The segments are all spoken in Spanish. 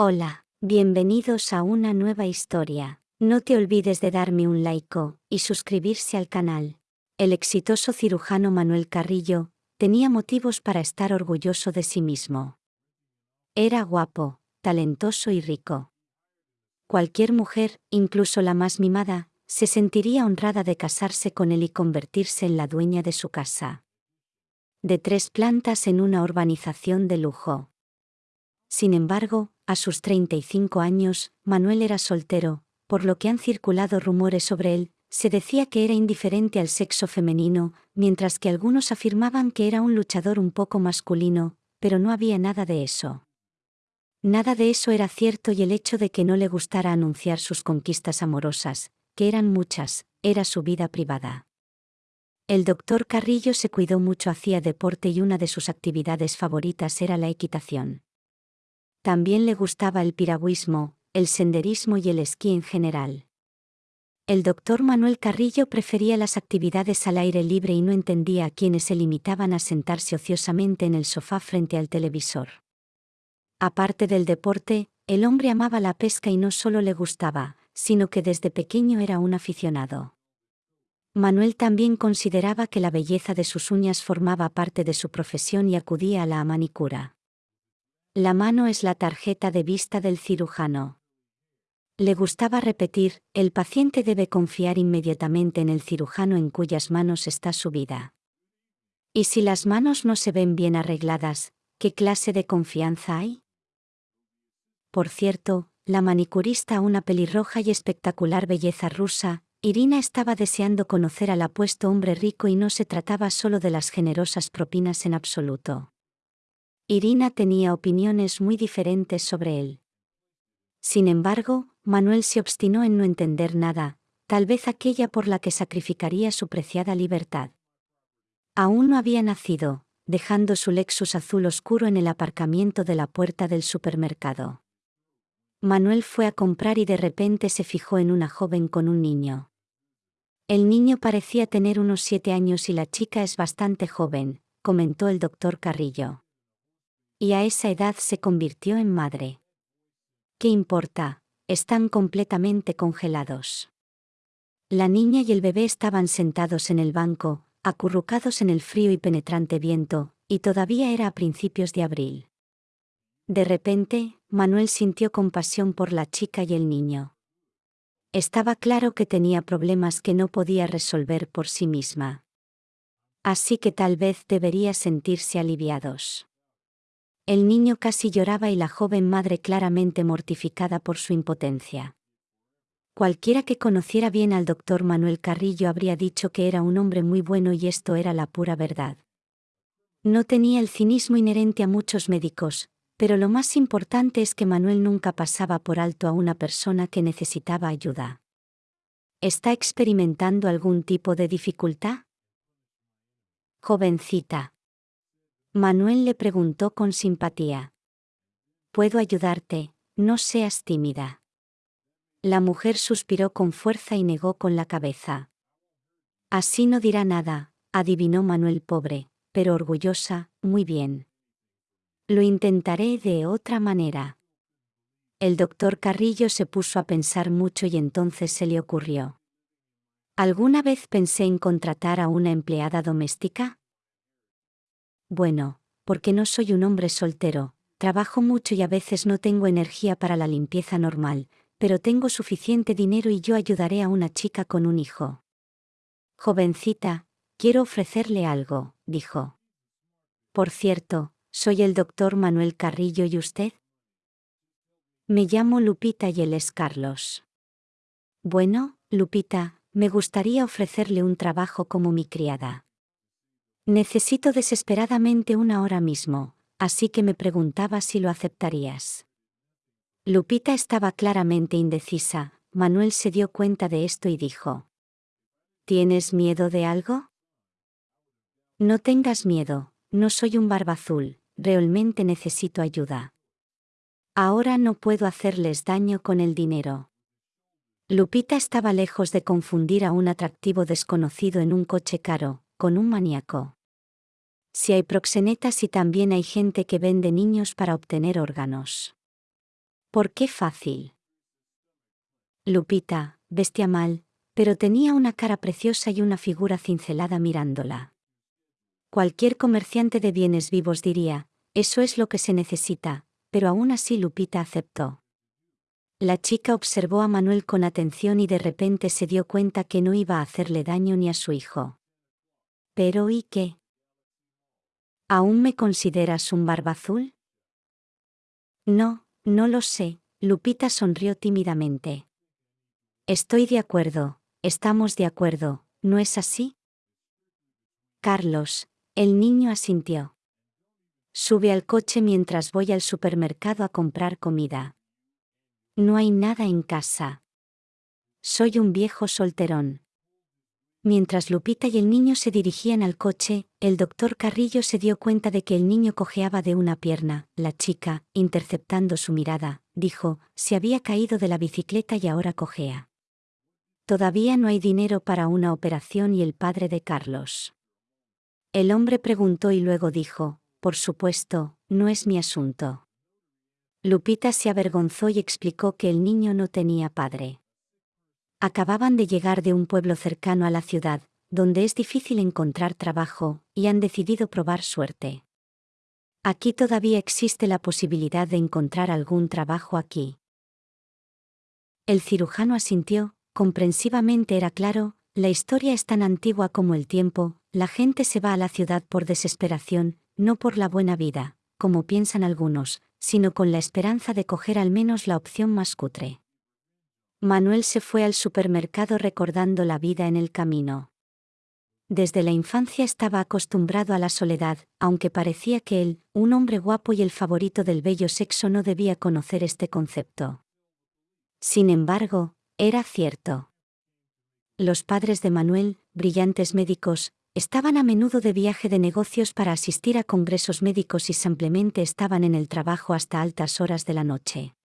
Hola, bienvenidos a una nueva historia. No te olvides de darme un like y suscribirse al canal. El exitoso cirujano Manuel Carrillo tenía motivos para estar orgulloso de sí mismo. Era guapo, talentoso y rico. Cualquier mujer, incluso la más mimada, se sentiría honrada de casarse con él y convertirse en la dueña de su casa. De tres plantas en una urbanización de lujo. Sin embargo, a sus 35 años, Manuel era soltero, por lo que han circulado rumores sobre él, se decía que era indiferente al sexo femenino, mientras que algunos afirmaban que era un luchador un poco masculino, pero no había nada de eso. Nada de eso era cierto y el hecho de que no le gustara anunciar sus conquistas amorosas, que eran muchas, era su vida privada. El doctor Carrillo se cuidó mucho, hacía deporte y una de sus actividades favoritas era la equitación. También le gustaba el piragüismo, el senderismo y el esquí en general. El doctor Manuel Carrillo prefería las actividades al aire libre y no entendía a quienes se limitaban a sentarse ociosamente en el sofá frente al televisor. Aparte del deporte, el hombre amaba la pesca y no solo le gustaba, sino que desde pequeño era un aficionado. Manuel también consideraba que la belleza de sus uñas formaba parte de su profesión y acudía a la manicura. La mano es la tarjeta de vista del cirujano. Le gustaba repetir, el paciente debe confiar inmediatamente en el cirujano en cuyas manos está su vida. Y si las manos no se ven bien arregladas, ¿qué clase de confianza hay? Por cierto, la manicurista, una pelirroja y espectacular belleza rusa, Irina estaba deseando conocer al apuesto hombre rico y no se trataba solo de las generosas propinas en absoluto. Irina tenía opiniones muy diferentes sobre él. Sin embargo, Manuel se obstinó en no entender nada, tal vez aquella por la que sacrificaría su preciada libertad. Aún no había nacido, dejando su Lexus azul oscuro en el aparcamiento de la puerta del supermercado. Manuel fue a comprar y de repente se fijó en una joven con un niño. El niño parecía tener unos siete años y la chica es bastante joven, comentó el doctor Carrillo y a esa edad se convirtió en madre. ¿Qué importa? Están completamente congelados. La niña y el bebé estaban sentados en el banco, acurrucados en el frío y penetrante viento, y todavía era a principios de abril. De repente, Manuel sintió compasión por la chica y el niño. Estaba claro que tenía problemas que no podía resolver por sí misma. Así que tal vez debería sentirse aliviados. El niño casi lloraba y la joven madre claramente mortificada por su impotencia. Cualquiera que conociera bien al doctor Manuel Carrillo habría dicho que era un hombre muy bueno y esto era la pura verdad. No tenía el cinismo inherente a muchos médicos, pero lo más importante es que Manuel nunca pasaba por alto a una persona que necesitaba ayuda. ¿Está experimentando algún tipo de dificultad? Jovencita, Manuel le preguntó con simpatía. Puedo ayudarte, no seas tímida. La mujer suspiró con fuerza y negó con la cabeza. Así no dirá nada, adivinó Manuel pobre, pero orgullosa, muy bien. Lo intentaré de otra manera. El doctor Carrillo se puso a pensar mucho y entonces se le ocurrió. ¿Alguna vez pensé en contratar a una empleada doméstica? Bueno, porque no soy un hombre soltero, trabajo mucho y a veces no tengo energía para la limpieza normal, pero tengo suficiente dinero y yo ayudaré a una chica con un hijo. Jovencita, quiero ofrecerle algo, dijo. Por cierto, soy el doctor Manuel Carrillo y usted. Me llamo Lupita y él es Carlos. Bueno, Lupita, me gustaría ofrecerle un trabajo como mi criada. Necesito desesperadamente una hora mismo, así que me preguntaba si lo aceptarías. Lupita estaba claramente indecisa, Manuel se dio cuenta de esto y dijo. ¿Tienes miedo de algo? No tengas miedo, no soy un barba azul, realmente necesito ayuda. Ahora no puedo hacerles daño con el dinero. Lupita estaba lejos de confundir a un atractivo desconocido en un coche caro, con un maníaco si hay proxenetas y también hay gente que vende niños para obtener órganos. ¿Por qué fácil? Lupita, vestía mal, pero tenía una cara preciosa y una figura cincelada mirándola. Cualquier comerciante de bienes vivos diría, eso es lo que se necesita, pero aún así Lupita aceptó. La chica observó a Manuel con atención y de repente se dio cuenta que no iba a hacerle daño ni a su hijo. Pero ¿y qué? ¿Aún me consideras un barba azul? No, no lo sé, Lupita sonrió tímidamente. Estoy de acuerdo, estamos de acuerdo, ¿no es así? Carlos, el niño asintió. Sube al coche mientras voy al supermercado a comprar comida. No hay nada en casa. Soy un viejo solterón. Mientras Lupita y el niño se dirigían al coche, el doctor Carrillo se dio cuenta de que el niño cojeaba de una pierna. La chica, interceptando su mirada, dijo, se había caído de la bicicleta y ahora cojea. Todavía no hay dinero para una operación y el padre de Carlos. El hombre preguntó y luego dijo, por supuesto, no es mi asunto. Lupita se avergonzó y explicó que el niño no tenía padre. Acababan de llegar de un pueblo cercano a la ciudad, donde es difícil encontrar trabajo, y han decidido probar suerte. Aquí todavía existe la posibilidad de encontrar algún trabajo aquí. El cirujano asintió, comprensivamente era claro, la historia es tan antigua como el tiempo, la gente se va a la ciudad por desesperación, no por la buena vida, como piensan algunos, sino con la esperanza de coger al menos la opción más cutre. Manuel se fue al supermercado recordando la vida en el camino. Desde la infancia estaba acostumbrado a la soledad, aunque parecía que él, un hombre guapo y el favorito del bello sexo, no debía conocer este concepto. Sin embargo, era cierto. Los padres de Manuel, brillantes médicos, Estaban a menudo de viaje de negocios para asistir a congresos médicos y simplemente estaban en el trabajo hasta altas horas de la noche.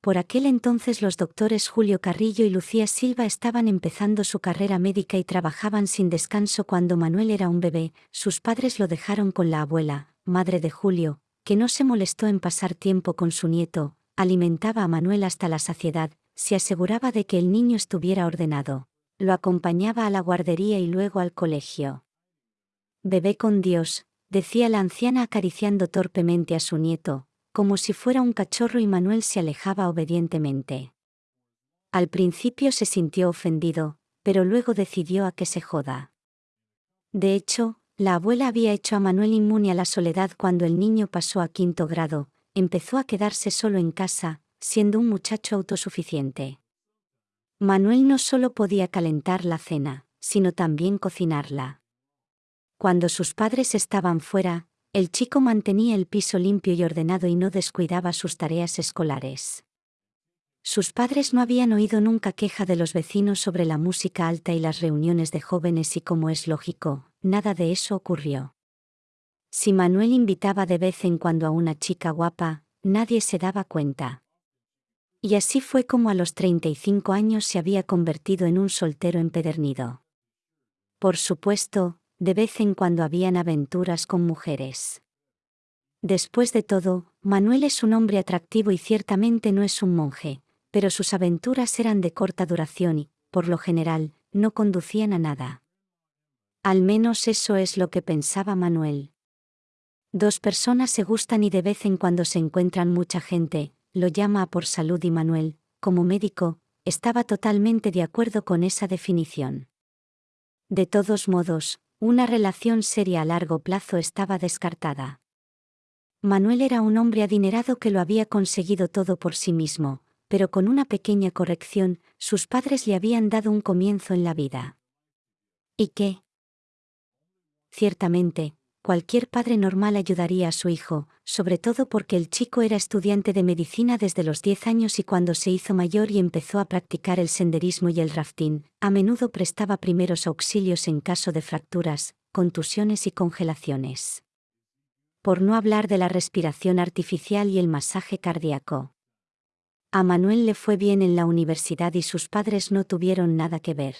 Por aquel entonces los doctores Julio Carrillo y Lucía Silva estaban empezando su carrera médica y trabajaban sin descanso cuando Manuel era un bebé, sus padres lo dejaron con la abuela, madre de Julio, que no se molestó en pasar tiempo con su nieto, alimentaba a Manuel hasta la saciedad, se aseguraba de que el niño estuviera ordenado lo acompañaba a la guardería y luego al colegio. Bebé con Dios, decía la anciana acariciando torpemente a su nieto, como si fuera un cachorro y Manuel se alejaba obedientemente. Al principio se sintió ofendido, pero luego decidió a que se joda. De hecho, la abuela había hecho a Manuel inmune a la soledad cuando el niño pasó a quinto grado, empezó a quedarse solo en casa, siendo un muchacho autosuficiente. Manuel no solo podía calentar la cena, sino también cocinarla. Cuando sus padres estaban fuera, el chico mantenía el piso limpio y ordenado y no descuidaba sus tareas escolares. Sus padres no habían oído nunca queja de los vecinos sobre la música alta y las reuniones de jóvenes y como es lógico, nada de eso ocurrió. Si Manuel invitaba de vez en cuando a una chica guapa, nadie se daba cuenta. Y así fue como a los 35 años se había convertido en un soltero empedernido. Por supuesto, de vez en cuando habían aventuras con mujeres. Después de todo, Manuel es un hombre atractivo y ciertamente no es un monje, pero sus aventuras eran de corta duración y, por lo general, no conducían a nada. Al menos eso es lo que pensaba Manuel. Dos personas se gustan y de vez en cuando se encuentran mucha gente, lo llama a por salud y Manuel, como médico, estaba totalmente de acuerdo con esa definición. De todos modos, una relación seria a largo plazo estaba descartada. Manuel era un hombre adinerado que lo había conseguido todo por sí mismo, pero con una pequeña corrección, sus padres le habían dado un comienzo en la vida. ¿Y qué? Ciertamente, cualquier padre normal ayudaría a su hijo, sobre todo porque el chico era estudiante de medicina desde los 10 años y cuando se hizo mayor y empezó a practicar el senderismo y el rafting, a menudo prestaba primeros auxilios en caso de fracturas, contusiones y congelaciones. Por no hablar de la respiración artificial y el masaje cardíaco. A Manuel le fue bien en la universidad y sus padres no tuvieron nada que ver.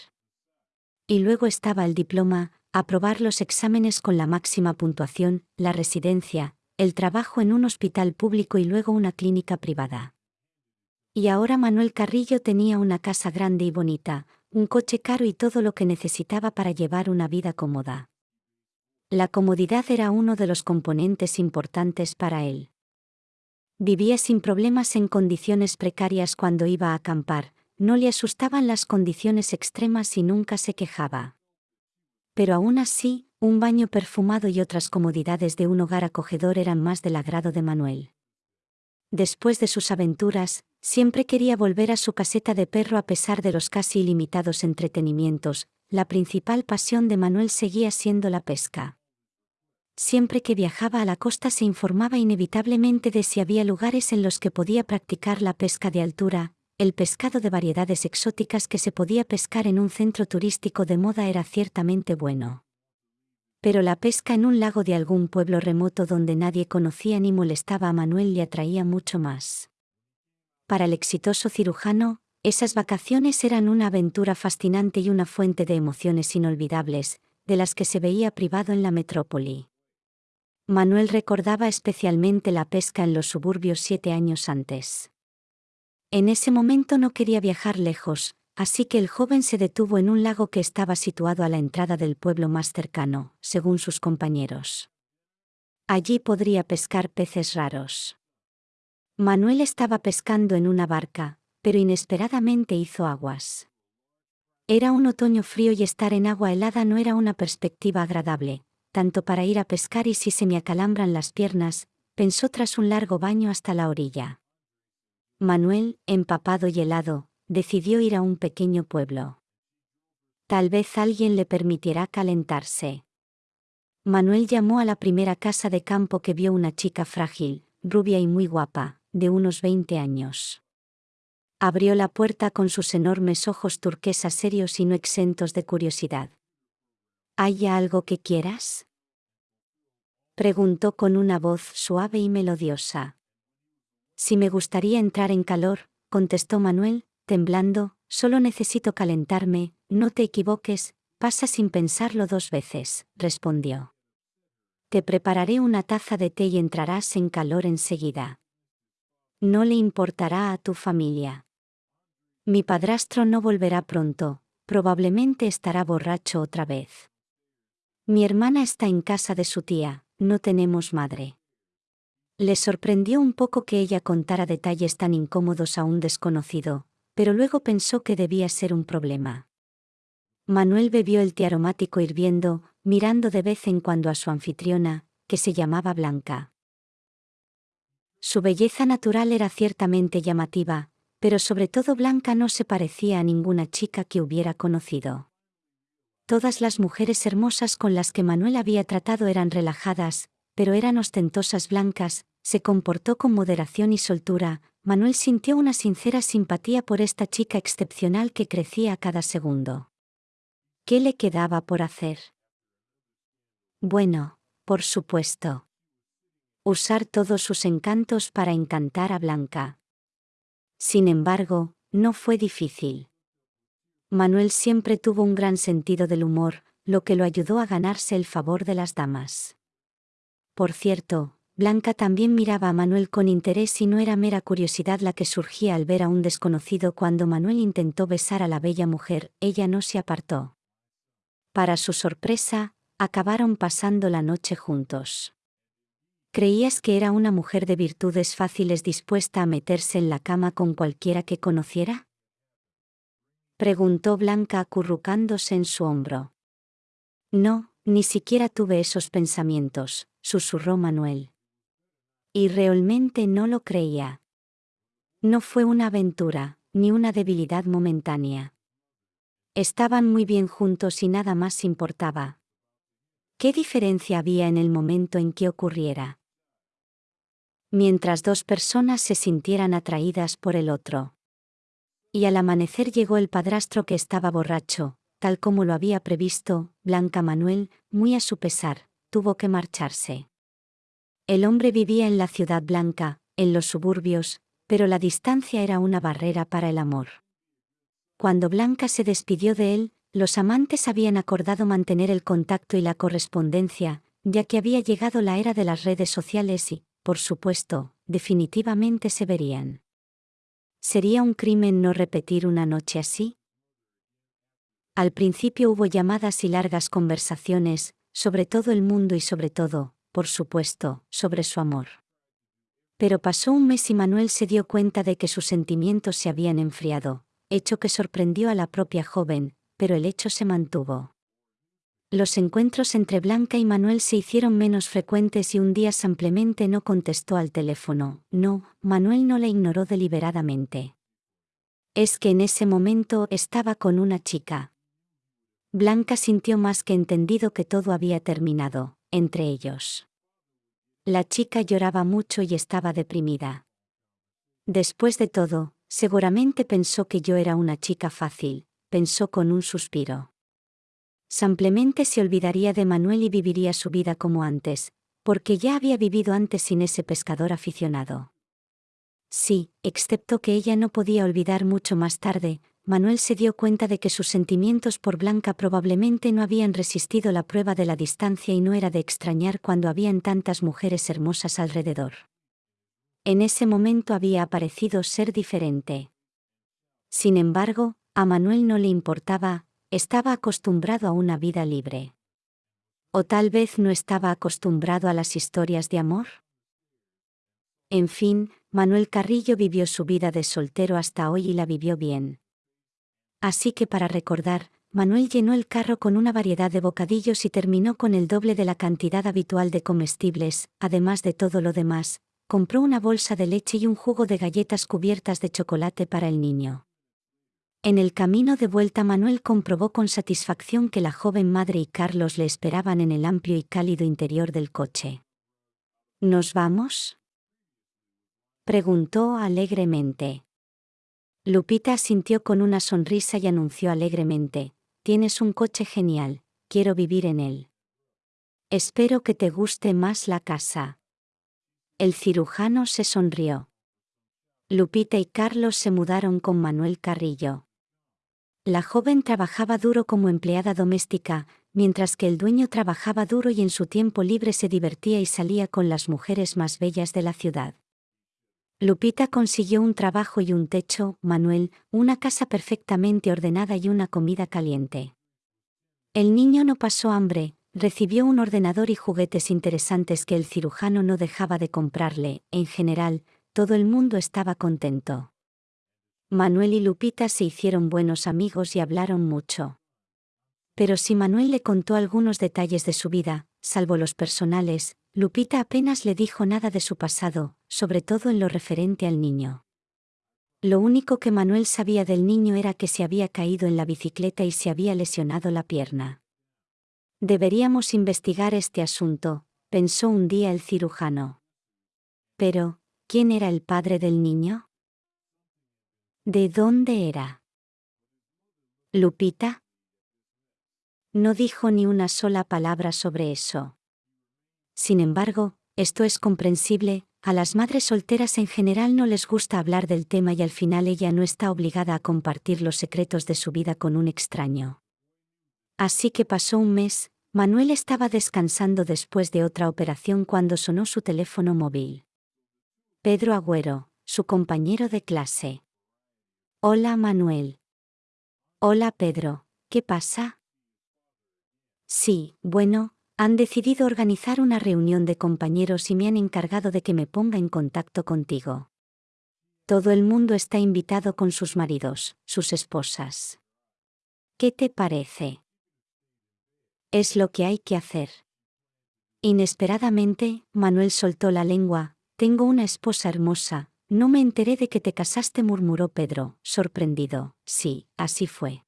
Y luego estaba el diploma, aprobar los exámenes con la máxima puntuación, la residencia, el trabajo en un hospital público y luego una clínica privada. Y ahora Manuel Carrillo tenía una casa grande y bonita, un coche caro y todo lo que necesitaba para llevar una vida cómoda. La comodidad era uno de los componentes importantes para él. Vivía sin problemas en condiciones precarias cuando iba a acampar, no le asustaban las condiciones extremas y nunca se quejaba. Pero aún así, un baño perfumado y otras comodidades de un hogar acogedor eran más del agrado de Manuel. Después de sus aventuras, siempre quería volver a su caseta de perro a pesar de los casi ilimitados entretenimientos, la principal pasión de Manuel seguía siendo la pesca. Siempre que viajaba a la costa se informaba inevitablemente de si había lugares en los que podía practicar la pesca de altura, el pescado de variedades exóticas que se podía pescar en un centro turístico de moda era ciertamente bueno. Pero la pesca en un lago de algún pueblo remoto donde nadie conocía ni molestaba a Manuel le atraía mucho más. Para el exitoso cirujano, esas vacaciones eran una aventura fascinante y una fuente de emociones inolvidables, de las que se veía privado en la metrópoli. Manuel recordaba especialmente la pesca en los suburbios siete años antes. En ese momento no quería viajar lejos, así que el joven se detuvo en un lago que estaba situado a la entrada del pueblo más cercano, según sus compañeros. Allí podría pescar peces raros. Manuel estaba pescando en una barca, pero inesperadamente hizo aguas. Era un otoño frío y estar en agua helada no era una perspectiva agradable, tanto para ir a pescar y si se me acalambran las piernas, pensó tras un largo baño hasta la orilla. Manuel, empapado y helado, decidió ir a un pequeño pueblo. Tal vez alguien le permitirá calentarse. Manuel llamó a la primera casa de campo que vio una chica frágil, rubia y muy guapa, de unos 20 años. Abrió la puerta con sus enormes ojos turquesas serios y no exentos de curiosidad. ¿Hay algo que quieras? Preguntó con una voz suave y melodiosa. Si me gustaría entrar en calor, contestó Manuel, temblando, solo necesito calentarme, no te equivoques, pasa sin pensarlo dos veces, respondió. Te prepararé una taza de té y entrarás en calor enseguida. No le importará a tu familia. Mi padrastro no volverá pronto, probablemente estará borracho otra vez. Mi hermana está en casa de su tía, no tenemos madre. Le sorprendió un poco que ella contara detalles tan incómodos a un desconocido, pero luego pensó que debía ser un problema. Manuel bebió el té aromático hirviendo, mirando de vez en cuando a su anfitriona, que se llamaba Blanca. Su belleza natural era ciertamente llamativa, pero sobre todo Blanca no se parecía a ninguna chica que hubiera conocido. Todas las mujeres hermosas con las que Manuel había tratado eran relajadas, pero eran ostentosas blancas, se comportó con moderación y soltura, Manuel sintió una sincera simpatía por esta chica excepcional que crecía a cada segundo. ¿Qué le quedaba por hacer? Bueno, por supuesto. Usar todos sus encantos para encantar a Blanca. Sin embargo, no fue difícil. Manuel siempre tuvo un gran sentido del humor, lo que lo ayudó a ganarse el favor de las damas. Por cierto, Blanca también miraba a Manuel con interés y no era mera curiosidad la que surgía al ver a un desconocido cuando Manuel intentó besar a la bella mujer, ella no se apartó. Para su sorpresa, acabaron pasando la noche juntos. ¿Creías que era una mujer de virtudes fáciles dispuesta a meterse en la cama con cualquiera que conociera? Preguntó Blanca acurrucándose en su hombro. No, ni siquiera tuve esos pensamientos, susurró Manuel. Y realmente no lo creía. No fue una aventura, ni una debilidad momentánea. Estaban muy bien juntos y nada más importaba. ¿Qué diferencia había en el momento en que ocurriera? Mientras dos personas se sintieran atraídas por el otro. Y al amanecer llegó el padrastro que estaba borracho, tal como lo había previsto, Blanca Manuel, muy a su pesar, tuvo que marcharse. El hombre vivía en la ciudad blanca, en los suburbios, pero la distancia era una barrera para el amor. Cuando Blanca se despidió de él, los amantes habían acordado mantener el contacto y la correspondencia, ya que había llegado la era de las redes sociales y, por supuesto, definitivamente se verían. ¿Sería un crimen no repetir una noche así? Al principio hubo llamadas y largas conversaciones, sobre todo el mundo y sobre todo, por supuesto, sobre su amor. Pero pasó un mes y Manuel se dio cuenta de que sus sentimientos se habían enfriado, hecho que sorprendió a la propia joven, pero el hecho se mantuvo. Los encuentros entre Blanca y Manuel se hicieron menos frecuentes y un día simplemente no contestó al teléfono. No, Manuel no la ignoró deliberadamente. Es que en ese momento estaba con una chica. Blanca sintió más que entendido que todo había terminado, entre ellos. La chica lloraba mucho y estaba deprimida. Después de todo, seguramente pensó que yo era una chica fácil, pensó con un suspiro. Simplemente se olvidaría de Manuel y viviría su vida como antes, porque ya había vivido antes sin ese pescador aficionado. Sí, excepto que ella no podía olvidar mucho más tarde, Manuel se dio cuenta de que sus sentimientos por Blanca probablemente no habían resistido la prueba de la distancia y no era de extrañar cuando habían tantas mujeres hermosas alrededor. En ese momento había aparecido ser diferente. Sin embargo, a Manuel no le importaba, estaba acostumbrado a una vida libre. ¿O tal vez no estaba acostumbrado a las historias de amor? En fin, Manuel Carrillo vivió su vida de soltero hasta hoy y la vivió bien. Así que para recordar, Manuel llenó el carro con una variedad de bocadillos y terminó con el doble de la cantidad habitual de comestibles, además de todo lo demás, compró una bolsa de leche y un jugo de galletas cubiertas de chocolate para el niño. En el camino de vuelta Manuel comprobó con satisfacción que la joven madre y Carlos le esperaban en el amplio y cálido interior del coche. ¿Nos vamos? preguntó alegremente. Lupita asintió con una sonrisa y anunció alegremente, Tienes un coche genial, quiero vivir en él. Espero que te guste más la casa. El cirujano se sonrió. Lupita y Carlos se mudaron con Manuel Carrillo. La joven trabajaba duro como empleada doméstica, mientras que el dueño trabajaba duro y en su tiempo libre se divertía y salía con las mujeres más bellas de la ciudad. Lupita consiguió un trabajo y un techo, Manuel, una casa perfectamente ordenada y una comida caliente. El niño no pasó hambre, recibió un ordenador y juguetes interesantes que el cirujano no dejaba de comprarle, en general, todo el mundo estaba contento. Manuel y Lupita se hicieron buenos amigos y hablaron mucho. Pero si Manuel le contó algunos detalles de su vida, salvo los personales, Lupita apenas le dijo nada de su pasado, sobre todo en lo referente al niño. Lo único que Manuel sabía del niño era que se había caído en la bicicleta y se había lesionado la pierna. Deberíamos investigar este asunto, pensó un día el cirujano. Pero, ¿quién era el padre del niño? ¿De dónde era? ¿Lupita? No dijo ni una sola palabra sobre eso. Sin embargo, esto es comprensible, a las madres solteras en general no les gusta hablar del tema y al final ella no está obligada a compartir los secretos de su vida con un extraño. Así que pasó un mes, Manuel estaba descansando después de otra operación cuando sonó su teléfono móvil. Pedro Agüero, su compañero de clase. Hola Manuel. Hola Pedro, ¿qué pasa? Sí, bueno, han decidido organizar una reunión de compañeros y me han encargado de que me ponga en contacto contigo. Todo el mundo está invitado con sus maridos, sus esposas. ¿Qué te parece? Es lo que hay que hacer. Inesperadamente, Manuel soltó la lengua, tengo una esposa hermosa, no me enteré de que te casaste, murmuró Pedro, sorprendido. Sí, así fue.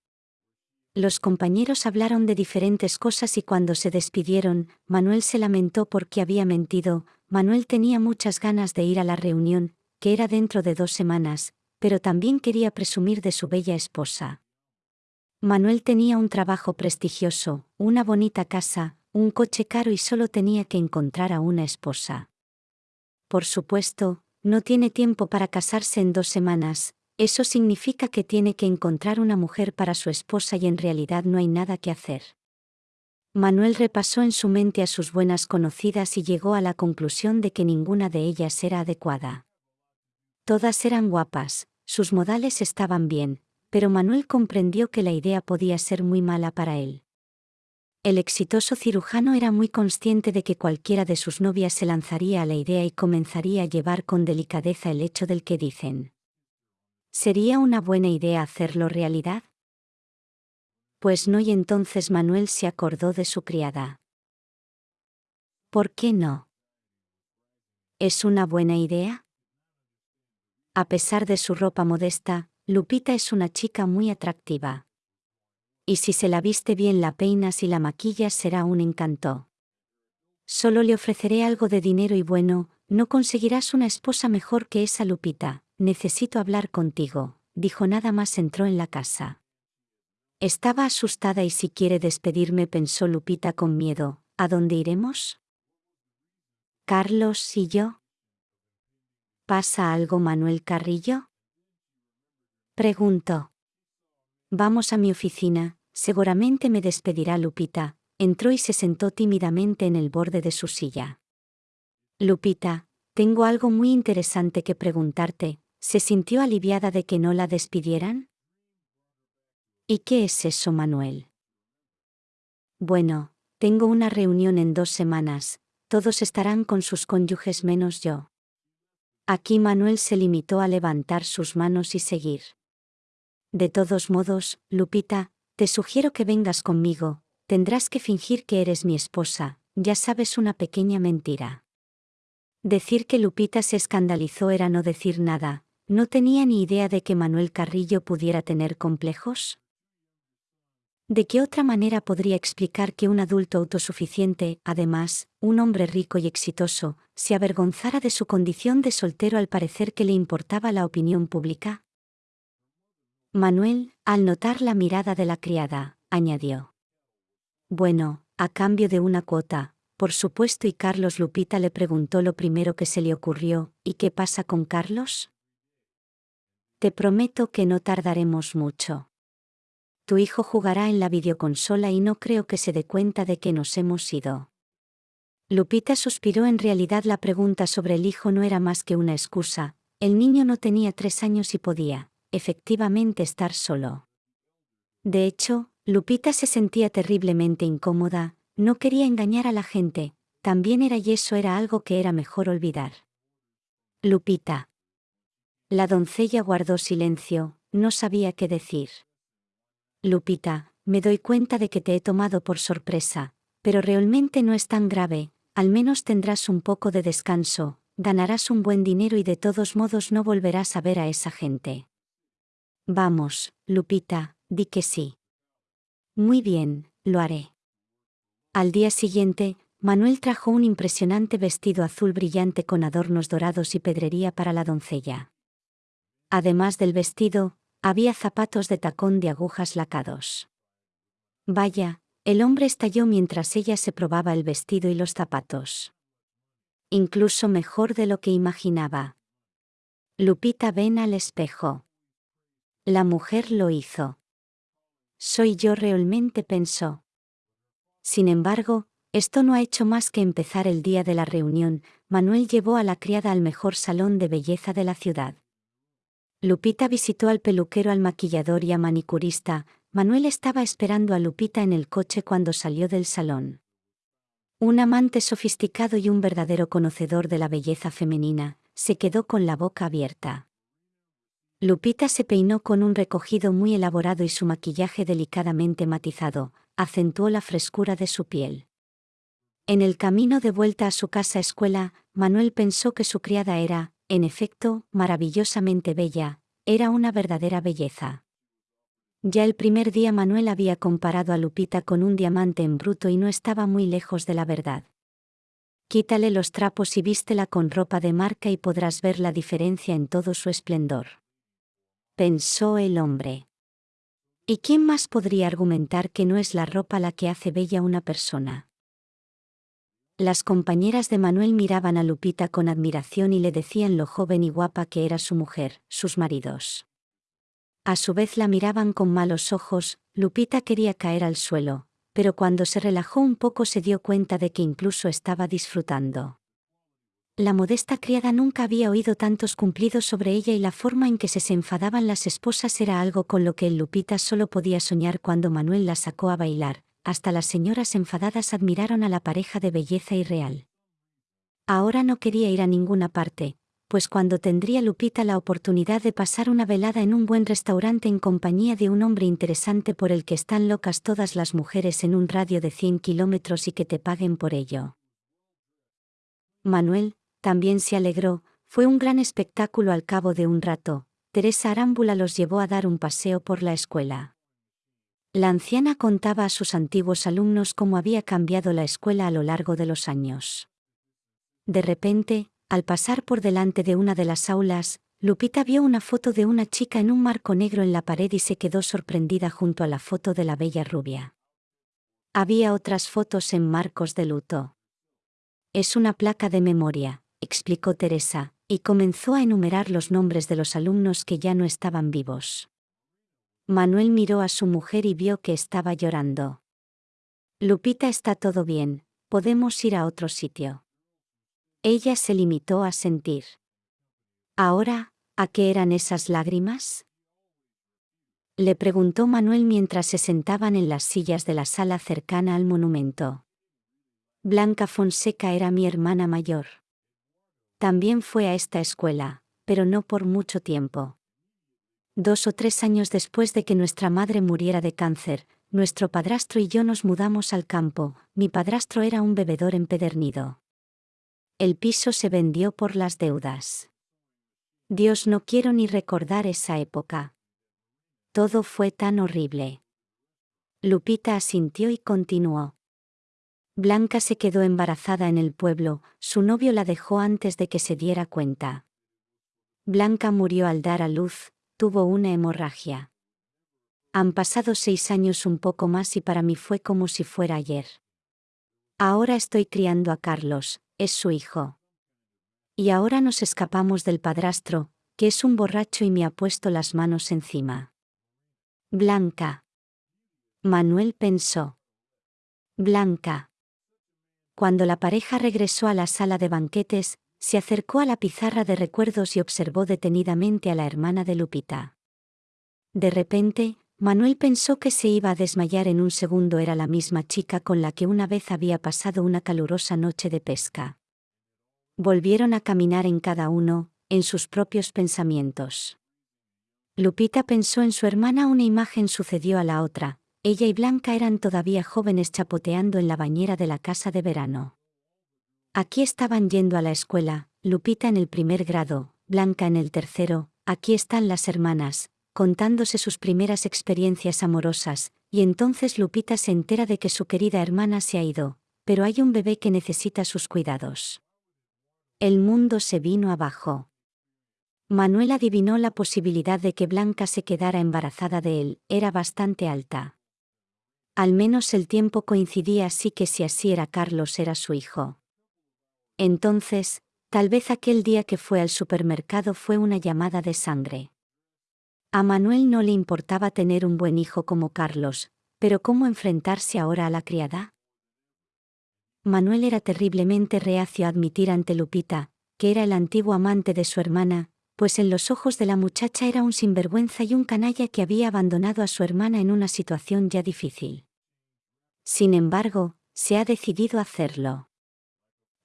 Los compañeros hablaron de diferentes cosas y cuando se despidieron, Manuel se lamentó porque había mentido, Manuel tenía muchas ganas de ir a la reunión, que era dentro de dos semanas, pero también quería presumir de su bella esposa. Manuel tenía un trabajo prestigioso, una bonita casa, un coche caro y solo tenía que encontrar a una esposa. Por supuesto, no tiene tiempo para casarse en dos semanas, eso significa que tiene que encontrar una mujer para su esposa y en realidad no hay nada que hacer. Manuel repasó en su mente a sus buenas conocidas y llegó a la conclusión de que ninguna de ellas era adecuada. Todas eran guapas, sus modales estaban bien, pero Manuel comprendió que la idea podía ser muy mala para él. El exitoso cirujano era muy consciente de que cualquiera de sus novias se lanzaría a la idea y comenzaría a llevar con delicadeza el hecho del que dicen. ¿Sería una buena idea hacerlo realidad? Pues no y entonces Manuel se acordó de su criada. ¿Por qué no? ¿Es una buena idea? A pesar de su ropa modesta, Lupita es una chica muy atractiva y si se la viste bien la peinas y la maquillas será un encanto. Solo le ofreceré algo de dinero y bueno, no conseguirás una esposa mejor que esa Lupita, necesito hablar contigo, dijo nada más entró en la casa. Estaba asustada y si quiere despedirme pensó Lupita con miedo, ¿a dónde iremos? Carlos y yo. ¿Pasa algo Manuel Carrillo? Preguntó. Vamos a mi oficina, Seguramente me despedirá Lupita, entró y se sentó tímidamente en el borde de su silla. Lupita, tengo algo muy interesante que preguntarte, ¿se sintió aliviada de que no la despidieran? ¿Y qué es eso, Manuel? Bueno, tengo una reunión en dos semanas, todos estarán con sus cónyuges menos yo. Aquí Manuel se limitó a levantar sus manos y seguir. De todos modos, Lupita, te sugiero que vengas conmigo, tendrás que fingir que eres mi esposa, ya sabes una pequeña mentira. Decir que Lupita se escandalizó era no decir nada, no tenía ni idea de que Manuel Carrillo pudiera tener complejos. ¿De qué otra manera podría explicar que un adulto autosuficiente, además, un hombre rico y exitoso, se avergonzara de su condición de soltero al parecer que le importaba la opinión pública? Manuel, al notar la mirada de la criada, añadió. Bueno, a cambio de una cuota, por supuesto y Carlos Lupita le preguntó lo primero que se le ocurrió, ¿y qué pasa con Carlos? Te prometo que no tardaremos mucho. Tu hijo jugará en la videoconsola y no creo que se dé cuenta de que nos hemos ido. Lupita suspiró en realidad la pregunta sobre el hijo no era más que una excusa, el niño no tenía tres años y podía, efectivamente estar solo. De hecho, Lupita se sentía terriblemente incómoda, no quería engañar a la gente, también era y eso era algo que era mejor olvidar. Lupita. La doncella guardó silencio, no sabía qué decir. Lupita, me doy cuenta de que te he tomado por sorpresa, pero realmente no es tan grave, al menos tendrás un poco de descanso, ganarás un buen dinero y de todos modos no volverás a ver a esa gente. Vamos, Lupita, di que sí. Muy bien, lo haré. Al día siguiente, Manuel trajo un impresionante vestido azul brillante con adornos dorados y pedrería para la doncella. Además del vestido, había zapatos de tacón de agujas lacados. Vaya, el hombre estalló mientras ella se probaba el vestido y los zapatos. Incluso mejor de lo que imaginaba. Lupita ven al espejo. La mujer lo hizo. Soy yo realmente pensó. Sin embargo, esto no ha hecho más que empezar el día de la reunión, Manuel llevó a la criada al mejor salón de belleza de la ciudad. Lupita visitó al peluquero, al maquillador y a manicurista, Manuel estaba esperando a Lupita en el coche cuando salió del salón. Un amante sofisticado y un verdadero conocedor de la belleza femenina, se quedó con la boca abierta. Lupita se peinó con un recogido muy elaborado y su maquillaje delicadamente matizado, acentuó la frescura de su piel. En el camino de vuelta a su casa escuela, Manuel pensó que su criada era, en efecto, maravillosamente bella, era una verdadera belleza. Ya el primer día Manuel había comparado a Lupita con un diamante en bruto y no estaba muy lejos de la verdad. Quítale los trapos y vístela con ropa de marca y podrás ver la diferencia en todo su esplendor pensó el hombre. ¿Y quién más podría argumentar que no es la ropa la que hace bella una persona? Las compañeras de Manuel miraban a Lupita con admiración y le decían lo joven y guapa que era su mujer, sus maridos. A su vez la miraban con malos ojos, Lupita quería caer al suelo, pero cuando se relajó un poco se dio cuenta de que incluso estaba disfrutando. La modesta criada nunca había oído tantos cumplidos sobre ella y la forma en que se, enfadaban las esposas era algo con lo que Lupita solo podía soñar cuando Manuel la sacó a bailar, hasta las señoras enfadadas admiraron a la pareja de belleza irreal. Ahora no quería ir a ninguna parte, pues cuando tendría Lupita la oportunidad de pasar una velada en un buen restaurante en compañía de un hombre interesante por el que están locas todas las mujeres en un radio de 100 kilómetros y que te paguen por ello. Manuel, también se alegró, fue un gran espectáculo al cabo de un rato, Teresa Arámbula los llevó a dar un paseo por la escuela. La anciana contaba a sus antiguos alumnos cómo había cambiado la escuela a lo largo de los años. De repente, al pasar por delante de una de las aulas, Lupita vio una foto de una chica en un marco negro en la pared y se quedó sorprendida junto a la foto de la bella rubia. Había otras fotos en marcos de luto. Es una placa de memoria, explicó Teresa, y comenzó a enumerar los nombres de los alumnos que ya no estaban vivos. Manuel miró a su mujer y vio que estaba llorando. Lupita está todo bien, podemos ir a otro sitio. Ella se limitó a sentir. Ahora, ¿a qué eran esas lágrimas? Le preguntó Manuel mientras se sentaban en las sillas de la sala cercana al monumento. Blanca Fonseca era mi hermana mayor. También fue a esta escuela, pero no por mucho tiempo. Dos o tres años después de que nuestra madre muriera de cáncer, nuestro padrastro y yo nos mudamos al campo, mi padrastro era un bebedor empedernido el piso se vendió por las deudas. Dios no quiero ni recordar esa época. Todo fue tan horrible. Lupita asintió y continuó. Blanca se quedó embarazada en el pueblo, su novio la dejó antes de que se diera cuenta. Blanca murió al dar a luz, tuvo una hemorragia. Han pasado seis años un poco más y para mí fue como si fuera ayer. Ahora estoy criando a Carlos, es su hijo. Y ahora nos escapamos del padrastro, que es un borracho y me ha puesto las manos encima. Blanca. Manuel pensó. Blanca. Cuando la pareja regresó a la sala de banquetes, se acercó a la pizarra de recuerdos y observó detenidamente a la hermana de Lupita. De repente, Manuel pensó que se iba a desmayar en un segundo era la misma chica con la que una vez había pasado una calurosa noche de pesca. Volvieron a caminar en cada uno, en sus propios pensamientos. Lupita pensó en su hermana, una imagen sucedió a la otra, ella y Blanca eran todavía jóvenes chapoteando en la bañera de la casa de verano. Aquí estaban yendo a la escuela, Lupita en el primer grado, Blanca en el tercero, aquí están las hermanas, contándose sus primeras experiencias amorosas, y entonces Lupita se entera de que su querida hermana se ha ido, pero hay un bebé que necesita sus cuidados. El mundo se vino abajo. Manuel adivinó la posibilidad de que Blanca se quedara embarazada de él, era bastante alta. Al menos el tiempo coincidía así que si así era Carlos era su hijo. Entonces, tal vez aquel día que fue al supermercado fue una llamada de sangre. A Manuel no le importaba tener un buen hijo como Carlos, pero ¿cómo enfrentarse ahora a la criada? Manuel era terriblemente reacio a admitir ante Lupita, que era el antiguo amante de su hermana, pues en los ojos de la muchacha era un sinvergüenza y un canalla que había abandonado a su hermana en una situación ya difícil. Sin embargo, se ha decidido hacerlo.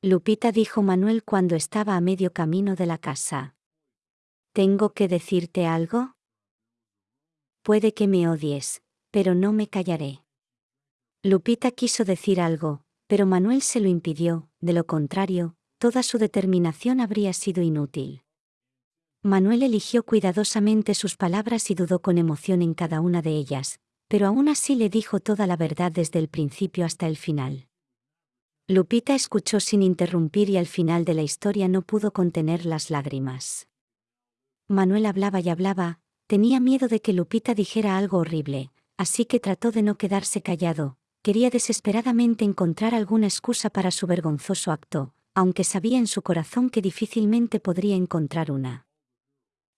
Lupita dijo Manuel cuando estaba a medio camino de la casa. ¿Tengo que decirte algo? Puede que me odies, pero no me callaré. Lupita quiso decir algo, pero Manuel se lo impidió, de lo contrario, toda su determinación habría sido inútil. Manuel eligió cuidadosamente sus palabras y dudó con emoción en cada una de ellas, pero aún así le dijo toda la verdad desde el principio hasta el final. Lupita escuchó sin interrumpir y al final de la historia no pudo contener las lágrimas. Manuel hablaba y hablaba, Tenía miedo de que Lupita dijera algo horrible, así que trató de no quedarse callado, quería desesperadamente encontrar alguna excusa para su vergonzoso acto, aunque sabía en su corazón que difícilmente podría encontrar una.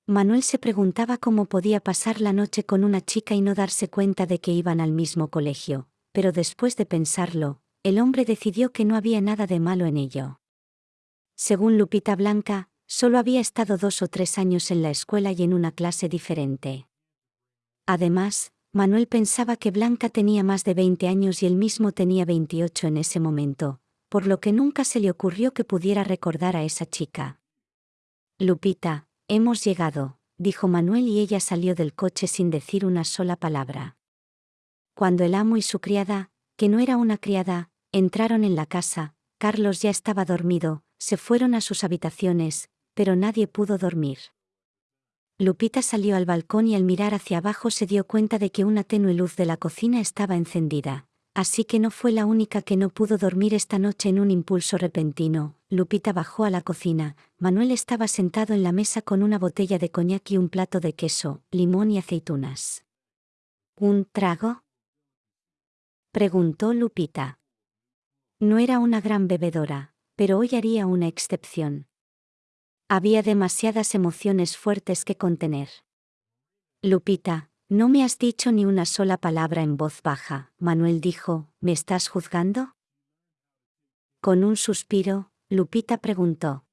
Manuel se preguntaba cómo podía pasar la noche con una chica y no darse cuenta de que iban al mismo colegio, pero después de pensarlo, el hombre decidió que no había nada de malo en ello. Según Lupita Blanca, solo había estado dos o tres años en la escuela y en una clase diferente. Además, Manuel pensaba que Blanca tenía más de 20 años y él mismo tenía 28 en ese momento, por lo que nunca se le ocurrió que pudiera recordar a esa chica. Lupita, hemos llegado, dijo Manuel y ella salió del coche sin decir una sola palabra. Cuando el amo y su criada, que no era una criada, entraron en la casa, Carlos ya estaba dormido, se fueron a sus habitaciones, pero nadie pudo dormir. Lupita salió al balcón y al mirar hacia abajo se dio cuenta de que una tenue luz de la cocina estaba encendida, así que no fue la única que no pudo dormir esta noche en un impulso repentino. Lupita bajó a la cocina, Manuel estaba sentado en la mesa con una botella de coñac y un plato de queso, limón y aceitunas. ¿Un trago? preguntó Lupita. No era una gran bebedora, pero hoy haría una excepción. Había demasiadas emociones fuertes que contener. Lupita, no me has dicho ni una sola palabra en voz baja, Manuel dijo, ¿me estás juzgando? Con un suspiro, Lupita preguntó.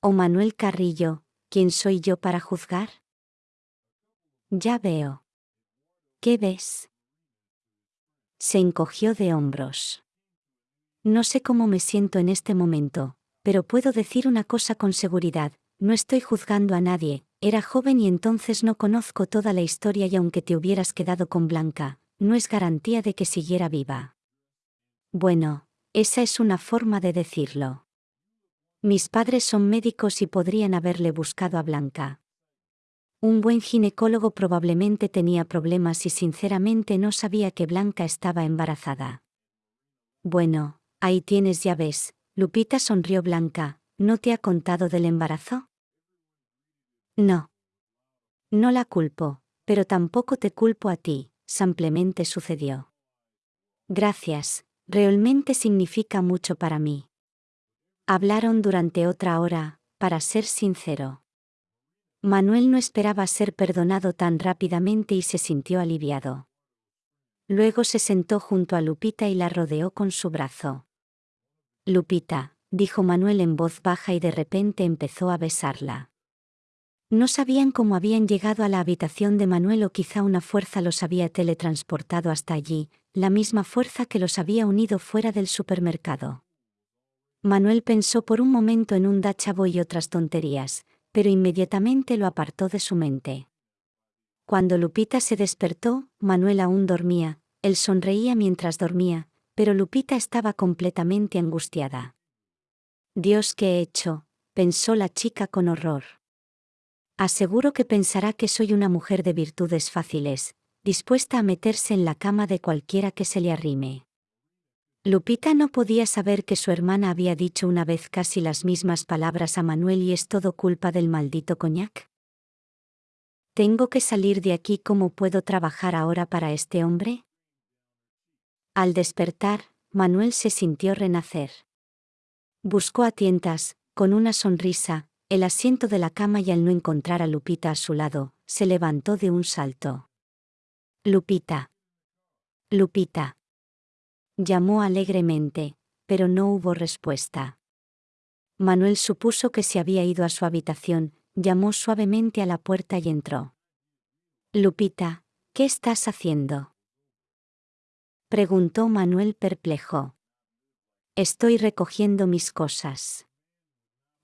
¿O Manuel Carrillo, quién soy yo para juzgar? Ya veo. ¿Qué ves? Se encogió de hombros. No sé cómo me siento en este momento, pero puedo decir una cosa con seguridad, no estoy juzgando a nadie, era joven y entonces no conozco toda la historia y aunque te hubieras quedado con Blanca, no es garantía de que siguiera viva. Bueno, esa es una forma de decirlo. Mis padres son médicos y podrían haberle buscado a Blanca. Un buen ginecólogo probablemente tenía problemas y sinceramente no sabía que Blanca estaba embarazada. Bueno, Ahí tienes ya ves, Lupita sonrió Blanca, ¿no te ha contado del embarazo? No. No la culpo, pero tampoco te culpo a ti, simplemente sucedió. Gracias, realmente significa mucho para mí. Hablaron durante otra hora, para ser sincero. Manuel no esperaba ser perdonado tan rápidamente y se sintió aliviado. Luego se sentó junto a Lupita y la rodeó con su brazo. Lupita, dijo Manuel en voz baja y de repente empezó a besarla. No sabían cómo habían llegado a la habitación de Manuel o quizá una fuerza los había teletransportado hasta allí, la misma fuerza que los había unido fuera del supermercado. Manuel pensó por un momento en un dachabo y otras tonterías, pero inmediatamente lo apartó de su mente. Cuando Lupita se despertó, Manuel aún dormía, él sonreía mientras dormía, pero Lupita estaba completamente angustiada. Dios, ¿qué he hecho? pensó la chica con horror. Aseguro que pensará que soy una mujer de virtudes fáciles, dispuesta a meterse en la cama de cualquiera que se le arrime. Lupita no podía saber que su hermana había dicho una vez casi las mismas palabras a Manuel y es todo culpa del maldito coñac. ¿Tengo que salir de aquí? ¿Cómo puedo trabajar ahora para este hombre? Al despertar, Manuel se sintió renacer. Buscó a tientas, con una sonrisa, el asiento de la cama y al no encontrar a Lupita a su lado, se levantó de un salto. Lupita. Lupita. Llamó alegremente, pero no hubo respuesta. Manuel supuso que se había ido a su habitación, llamó suavemente a la puerta y entró. Lupita, ¿qué estás haciendo? Preguntó Manuel perplejo. Estoy recogiendo mis cosas.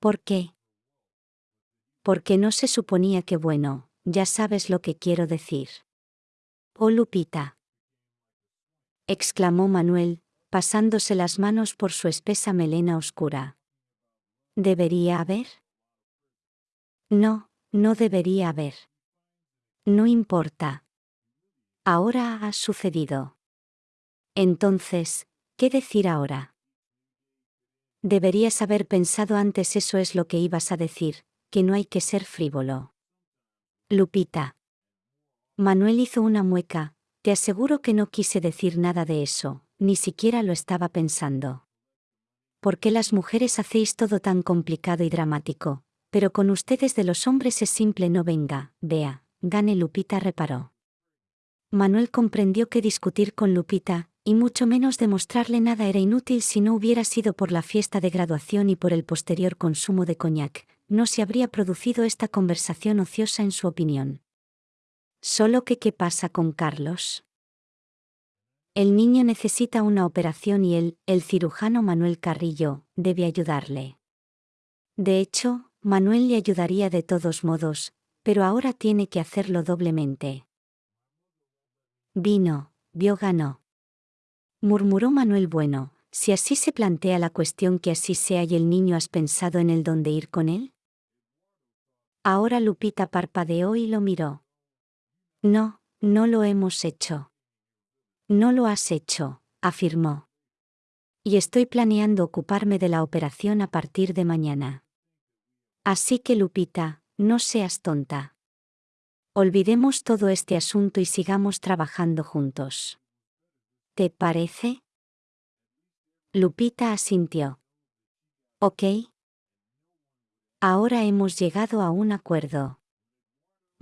¿Por qué? Porque no se suponía que bueno, ya sabes lo que quiero decir. Oh Lupita. Exclamó Manuel, pasándose las manos por su espesa melena oscura. ¿Debería haber? No, no debería haber. No importa. Ahora ha sucedido. Entonces, ¿qué decir ahora? Deberías haber pensado antes eso es lo que ibas a decir, que no hay que ser frívolo. Lupita. Manuel hizo una mueca, te aseguro que no quise decir nada de eso, ni siquiera lo estaba pensando. ¿Por qué las mujeres hacéis todo tan complicado y dramático? Pero con ustedes de los hombres es simple no venga, vea, gane Lupita reparó. Manuel comprendió que discutir con Lupita, y mucho menos demostrarle nada era inútil si no hubiera sido por la fiesta de graduación y por el posterior consumo de coñac, no se habría producido esta conversación ociosa en su opinión. Solo que qué pasa con Carlos. El niño necesita una operación y él, el cirujano Manuel Carrillo, debe ayudarle. De hecho, Manuel le ayudaría de todos modos, pero ahora tiene que hacerlo doblemente. Vino, vio ganó. Murmuró Manuel Bueno, si así se plantea la cuestión que así sea y el niño has pensado en el dónde ir con él? Ahora Lupita parpadeó y lo miró. No, no lo hemos hecho. No lo has hecho, afirmó. Y estoy planeando ocuparme de la operación a partir de mañana. Así que Lupita, no seas tonta. Olvidemos todo este asunto y sigamos trabajando juntos. ¿Te parece? Lupita asintió. Ok. Ahora hemos llegado a un acuerdo.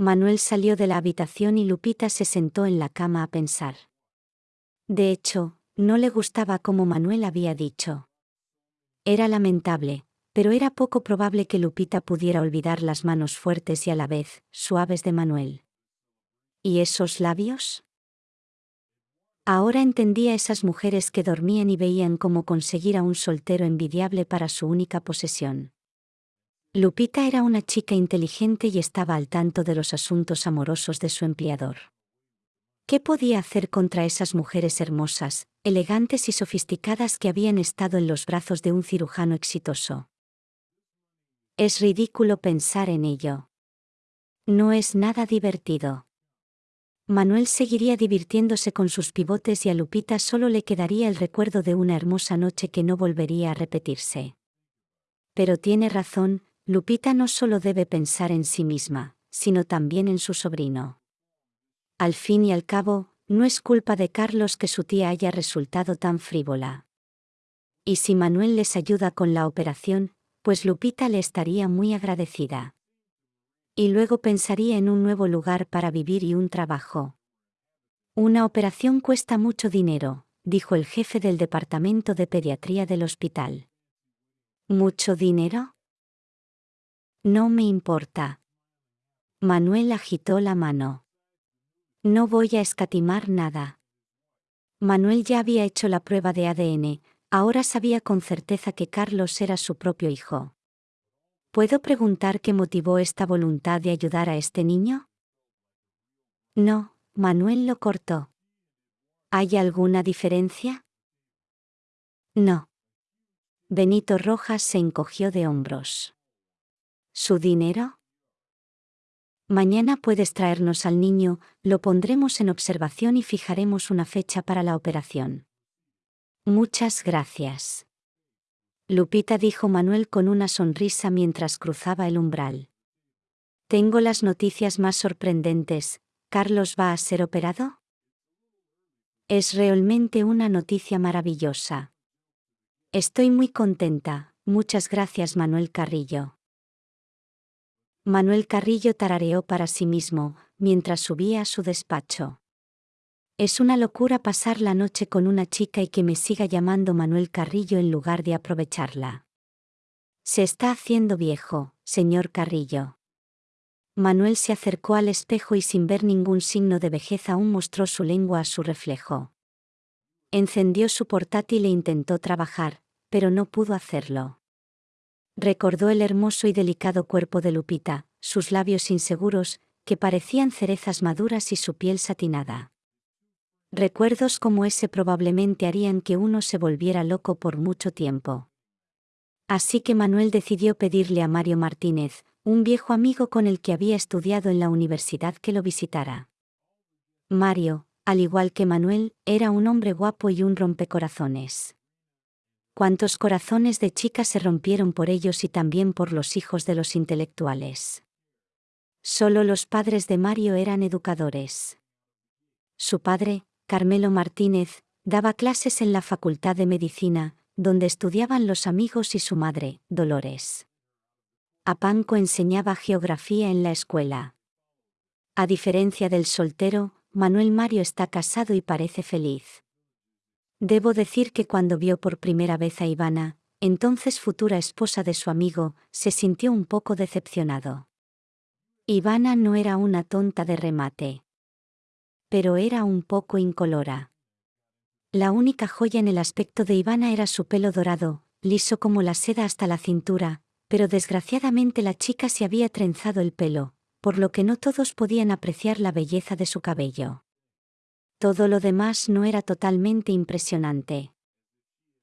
Manuel salió de la habitación y Lupita se sentó en la cama a pensar. De hecho, no le gustaba como Manuel había dicho. Era lamentable, pero era poco probable que Lupita pudiera olvidar las manos fuertes y a la vez suaves de Manuel. ¿Y esos labios? Ahora entendía esas mujeres que dormían y veían cómo conseguir a un soltero envidiable para su única posesión. Lupita era una chica inteligente y estaba al tanto de los asuntos amorosos de su empleador. ¿Qué podía hacer contra esas mujeres hermosas, elegantes y sofisticadas que habían estado en los brazos de un cirujano exitoso? Es ridículo pensar en ello. No es nada divertido. Manuel seguiría divirtiéndose con sus pivotes y a Lupita solo le quedaría el recuerdo de una hermosa noche que no volvería a repetirse. Pero tiene razón, Lupita no solo debe pensar en sí misma, sino también en su sobrino. Al fin y al cabo, no es culpa de Carlos que su tía haya resultado tan frívola. Y si Manuel les ayuda con la operación, pues Lupita le estaría muy agradecida. Y luego pensaría en un nuevo lugar para vivir y un trabajo. Una operación cuesta mucho dinero, dijo el jefe del departamento de pediatría del hospital. ¿Mucho dinero? No me importa. Manuel agitó la mano. No voy a escatimar nada. Manuel ya había hecho la prueba de ADN, Ahora sabía con certeza que Carlos era su propio hijo. ¿Puedo preguntar qué motivó esta voluntad de ayudar a este niño? No, Manuel lo cortó. ¿Hay alguna diferencia? No. Benito Rojas se encogió de hombros. ¿Su dinero? Mañana puedes traernos al niño, lo pondremos en observación y fijaremos una fecha para la operación. Muchas gracias. Lupita dijo Manuel con una sonrisa mientras cruzaba el umbral. Tengo las noticias más sorprendentes. ¿Carlos va a ser operado? Es realmente una noticia maravillosa. Estoy muy contenta. Muchas gracias Manuel Carrillo. Manuel Carrillo tarareó para sí mismo, mientras subía a su despacho. Es una locura pasar la noche con una chica y que me siga llamando Manuel Carrillo en lugar de aprovecharla. Se está haciendo viejo, señor Carrillo. Manuel se acercó al espejo y sin ver ningún signo de vejez aún mostró su lengua a su reflejo. Encendió su portátil e intentó trabajar, pero no pudo hacerlo. Recordó el hermoso y delicado cuerpo de Lupita, sus labios inseguros, que parecían cerezas maduras y su piel satinada. Recuerdos como ese probablemente harían que uno se volviera loco por mucho tiempo. Así que Manuel decidió pedirle a Mario Martínez, un viejo amigo con el que había estudiado en la universidad que lo visitara. Mario, al igual que Manuel, era un hombre guapo y un rompecorazones. Cuántos corazones de chicas se rompieron por ellos y también por los hijos de los intelectuales. Solo los padres de Mario eran educadores. Su padre, Carmelo Martínez, daba clases en la Facultad de Medicina, donde estudiaban los amigos y su madre, Dolores. Apanco enseñaba geografía en la escuela. A diferencia del soltero, Manuel Mario está casado y parece feliz. Debo decir que cuando vio por primera vez a Ivana, entonces futura esposa de su amigo, se sintió un poco decepcionado. Ivana no era una tonta de remate. Pero era un poco incolora. La única joya en el aspecto de Ivana era su pelo dorado, liso como la seda hasta la cintura, pero desgraciadamente la chica se había trenzado el pelo, por lo que no todos podían apreciar la belleza de su cabello. Todo lo demás no era totalmente impresionante.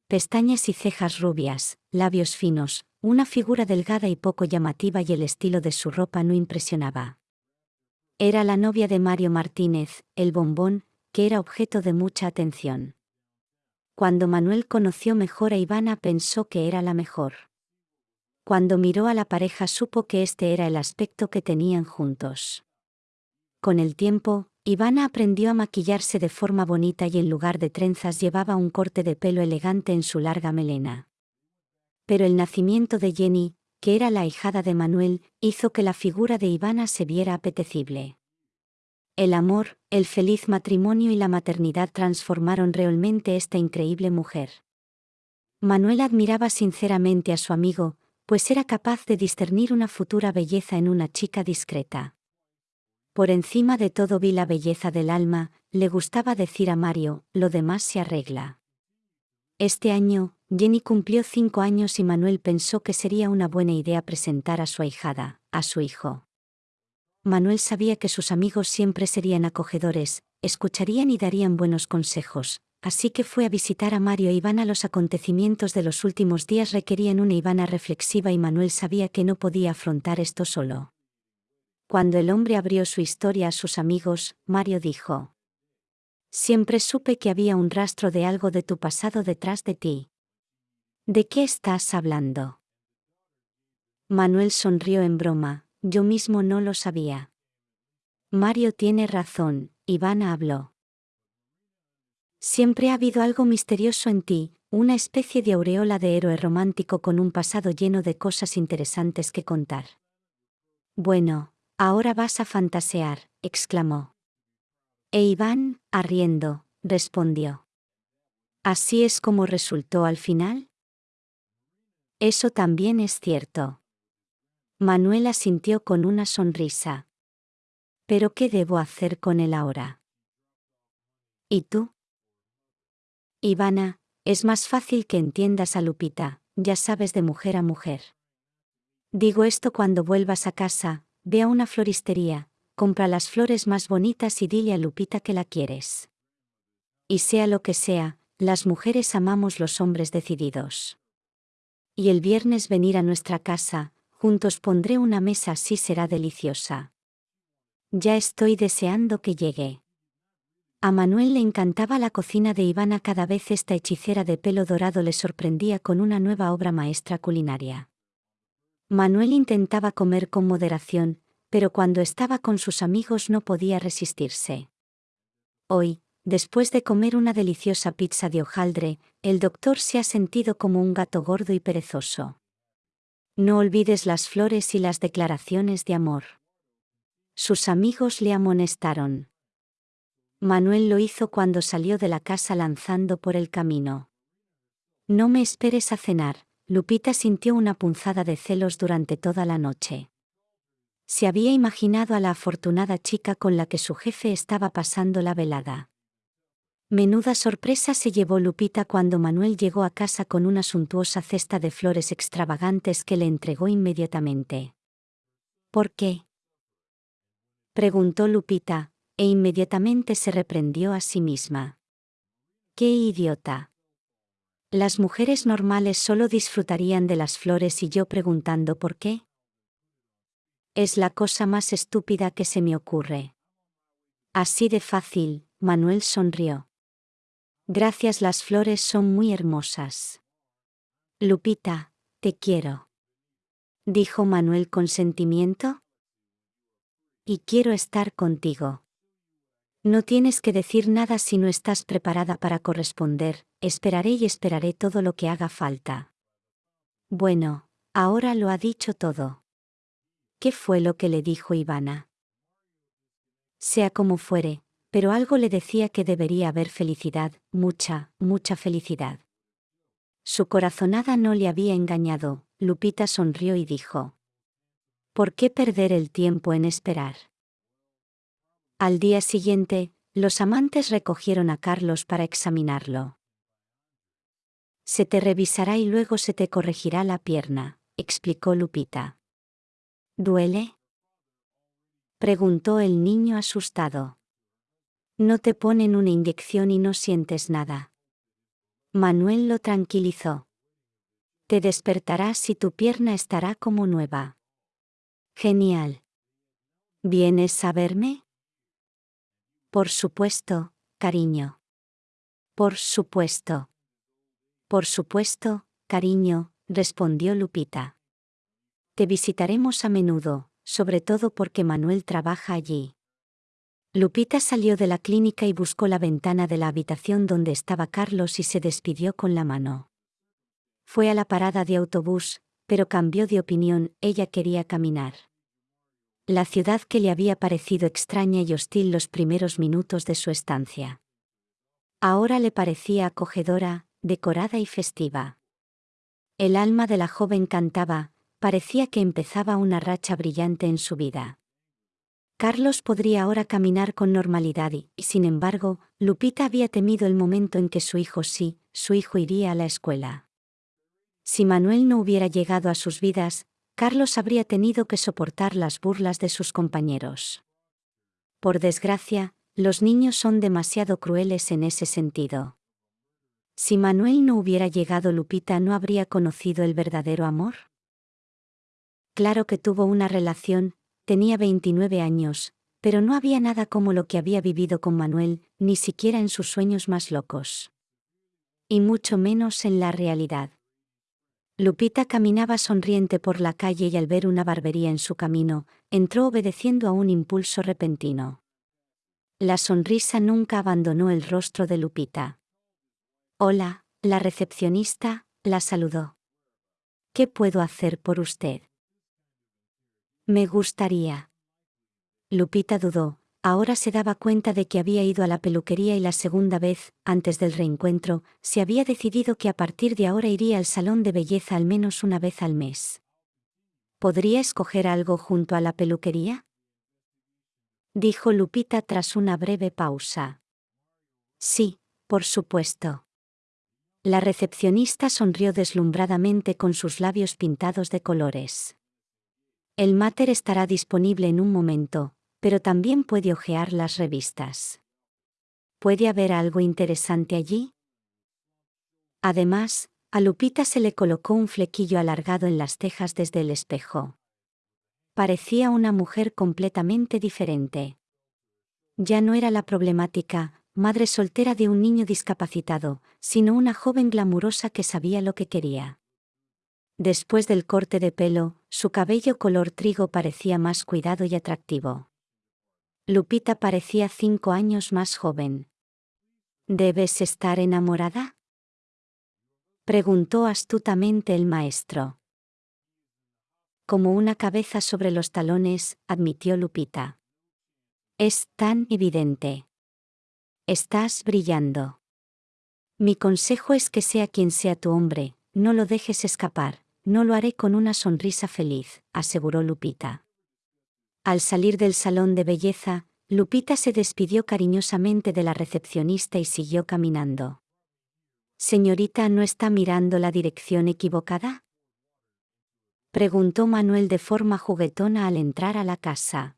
Pestañas y cejas rubias, labios finos, una figura delgada y poco llamativa y el estilo de su ropa no impresionaba. Era la novia de Mario Martínez, el bombón, que era objeto de mucha atención. Cuando Manuel conoció mejor a Ivana pensó que era la mejor. Cuando miró a la pareja supo que este era el aspecto que tenían juntos. Con el tiempo, Ivana aprendió a maquillarse de forma bonita y en lugar de trenzas llevaba un corte de pelo elegante en su larga melena. Pero el nacimiento de Jenny, que era la hijada de Manuel, hizo que la figura de Ivana se viera apetecible. El amor, el feliz matrimonio y la maternidad transformaron realmente esta increíble mujer. Manuel admiraba sinceramente a su amigo, pues era capaz de discernir una futura belleza en una chica discreta. Por encima de todo vi la belleza del alma, le gustaba decir a Mario, lo demás se arregla. Este año, Jenny cumplió cinco años y Manuel pensó que sería una buena idea presentar a su ahijada, a su hijo. Manuel sabía que sus amigos siempre serían acogedores, escucharían y darían buenos consejos, así que fue a visitar a Mario e Ivana. Los acontecimientos de los últimos días requerían una Ivana reflexiva y Manuel sabía que no podía afrontar esto solo. Cuando el hombre abrió su historia a sus amigos, Mario dijo. Siempre supe que había un rastro de algo de tu pasado detrás de ti. ¿De qué estás hablando? Manuel sonrió en broma, yo mismo no lo sabía. Mario tiene razón, Ivana habló. Siempre ha habido algo misterioso en ti, una especie de aureola de héroe romántico con un pasado lleno de cosas interesantes que contar. Bueno, Ahora vas a fantasear, exclamó. E Iván, arriendo, respondió. ¿Así es como resultó al final? Eso también es cierto. Manuela sintió con una sonrisa. ¿Pero qué debo hacer con él ahora? ¿Y tú? Ivana, es más fácil que entiendas a Lupita, ya sabes de mujer a mujer. Digo esto cuando vuelvas a casa, Ve a una floristería, compra las flores más bonitas y dile a Lupita que la quieres. Y sea lo que sea, las mujeres amamos los hombres decididos. Y el viernes venir a nuestra casa, juntos pondré una mesa así será deliciosa. Ya estoy deseando que llegue. A Manuel le encantaba la cocina de Ivana cada vez esta hechicera de pelo dorado le sorprendía con una nueva obra maestra culinaria. Manuel intentaba comer con moderación, pero cuando estaba con sus amigos no podía resistirse. Hoy, después de comer una deliciosa pizza de hojaldre, el doctor se ha sentido como un gato gordo y perezoso. No olvides las flores y las declaraciones de amor. Sus amigos le amonestaron. Manuel lo hizo cuando salió de la casa lanzando por el camino. No me esperes a cenar, Lupita sintió una punzada de celos durante toda la noche. Se había imaginado a la afortunada chica con la que su jefe estaba pasando la velada. Menuda sorpresa se llevó Lupita cuando Manuel llegó a casa con una suntuosa cesta de flores extravagantes que le entregó inmediatamente. ¿Por qué? preguntó Lupita, e inmediatamente se reprendió a sí misma. ¡Qué idiota! Las mujeres normales solo disfrutarían de las flores y yo preguntando por qué. Es la cosa más estúpida que se me ocurre. Así de fácil, Manuel sonrió. Gracias, las flores son muy hermosas. Lupita, te quiero. Dijo Manuel con sentimiento. Y quiero estar contigo. No tienes que decir nada si no estás preparada para corresponder, esperaré y esperaré todo lo que haga falta. Bueno, ahora lo ha dicho todo. ¿Qué fue lo que le dijo Ivana? Sea como fuere, pero algo le decía que debería haber felicidad, mucha, mucha felicidad. Su corazonada no le había engañado, Lupita sonrió y dijo. ¿Por qué perder el tiempo en esperar? Al día siguiente, los amantes recogieron a Carlos para examinarlo. Se te revisará y luego se te corregirá la pierna, explicó Lupita. ¿Duele? preguntó el niño asustado. No te ponen una inyección y no sientes nada. Manuel lo tranquilizó. Te despertarás y tu pierna estará como nueva. Genial. ¿Vienes a verme? Por supuesto, cariño. Por supuesto. Por supuesto, cariño, respondió Lupita. Te visitaremos a menudo, sobre todo porque Manuel trabaja allí. Lupita salió de la clínica y buscó la ventana de la habitación donde estaba Carlos y se despidió con la mano. Fue a la parada de autobús, pero cambió de opinión, ella quería caminar. La ciudad que le había parecido extraña y hostil los primeros minutos de su estancia. Ahora le parecía acogedora, decorada y festiva. El alma de la joven cantaba, parecía que empezaba una racha brillante en su vida. Carlos podría ahora caminar con normalidad y, sin embargo, Lupita había temido el momento en que su hijo sí, su hijo iría a la escuela. Si Manuel no hubiera llegado a sus vidas, Carlos habría tenido que soportar las burlas de sus compañeros. Por desgracia, los niños son demasiado crueles en ese sentido. Si Manuel no hubiera llegado, Lupita no habría conocido el verdadero amor. Claro que tuvo una relación, tenía 29 años, pero no había nada como lo que había vivido con Manuel, ni siquiera en sus sueños más locos. Y mucho menos en la realidad. Lupita caminaba sonriente por la calle y al ver una barbería en su camino, entró obedeciendo a un impulso repentino. La sonrisa nunca abandonó el rostro de Lupita. Hola, la recepcionista, la saludó. ¿Qué puedo hacer por usted? Me gustaría. Lupita dudó, Ahora se daba cuenta de que había ido a la peluquería y la segunda vez, antes del reencuentro, se había decidido que a partir de ahora iría al salón de belleza al menos una vez al mes. ¿Podría escoger algo junto a la peluquería? Dijo Lupita tras una breve pausa. Sí, por supuesto. La recepcionista sonrió deslumbradamente con sus labios pintados de colores. El máter estará disponible en un momento, pero también puede hojear las revistas. ¿Puede haber algo interesante allí? Además, a Lupita se le colocó un flequillo alargado en las cejas desde el espejo. Parecía una mujer completamente diferente. Ya no era la problemática, madre soltera de un niño discapacitado, sino una joven glamurosa que sabía lo que quería. Después del corte de pelo, su cabello color trigo parecía más cuidado y atractivo. Lupita parecía cinco años más joven. ¿Debes estar enamorada? Preguntó astutamente el maestro. Como una cabeza sobre los talones, admitió Lupita. Es tan evidente. Estás brillando. Mi consejo es que sea quien sea tu hombre, no lo dejes escapar, no lo haré con una sonrisa feliz, aseguró Lupita. Al salir del salón de belleza, Lupita se despidió cariñosamente de la recepcionista y siguió caminando. Señorita, ¿no está mirando la dirección equivocada? Preguntó Manuel de forma juguetona al entrar a la casa.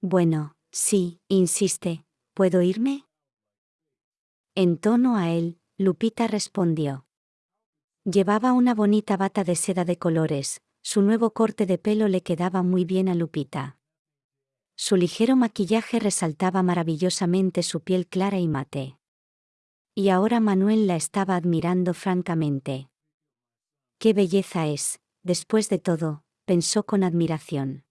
Bueno, sí, insiste, ¿puedo irme? En tono a él, Lupita respondió. Llevaba una bonita bata de seda de colores, su nuevo corte de pelo le quedaba muy bien a Lupita. Su ligero maquillaje resaltaba maravillosamente su piel clara y mate. Y ahora Manuel la estaba admirando francamente. ¡Qué belleza es! Después de todo, pensó con admiración.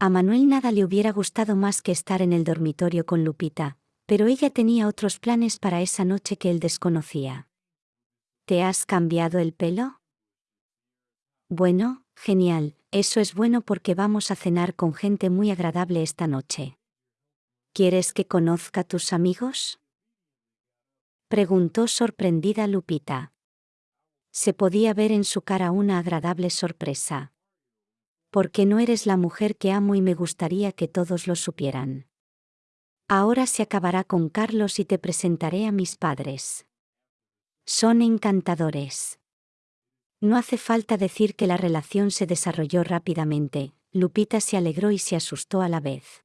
A Manuel nada le hubiera gustado más que estar en el dormitorio con Lupita, pero ella tenía otros planes para esa noche que él desconocía. ¿Te has cambiado el pelo? Bueno, genial, eso es bueno porque vamos a cenar con gente muy agradable esta noche. ¿Quieres que conozca tus amigos? Preguntó sorprendida Lupita. Se podía ver en su cara una agradable sorpresa. Porque no eres la mujer que amo y me gustaría que todos lo supieran. Ahora se acabará con Carlos y te presentaré a mis padres. Son encantadores. No hace falta decir que la relación se desarrolló rápidamente, Lupita se alegró y se asustó a la vez.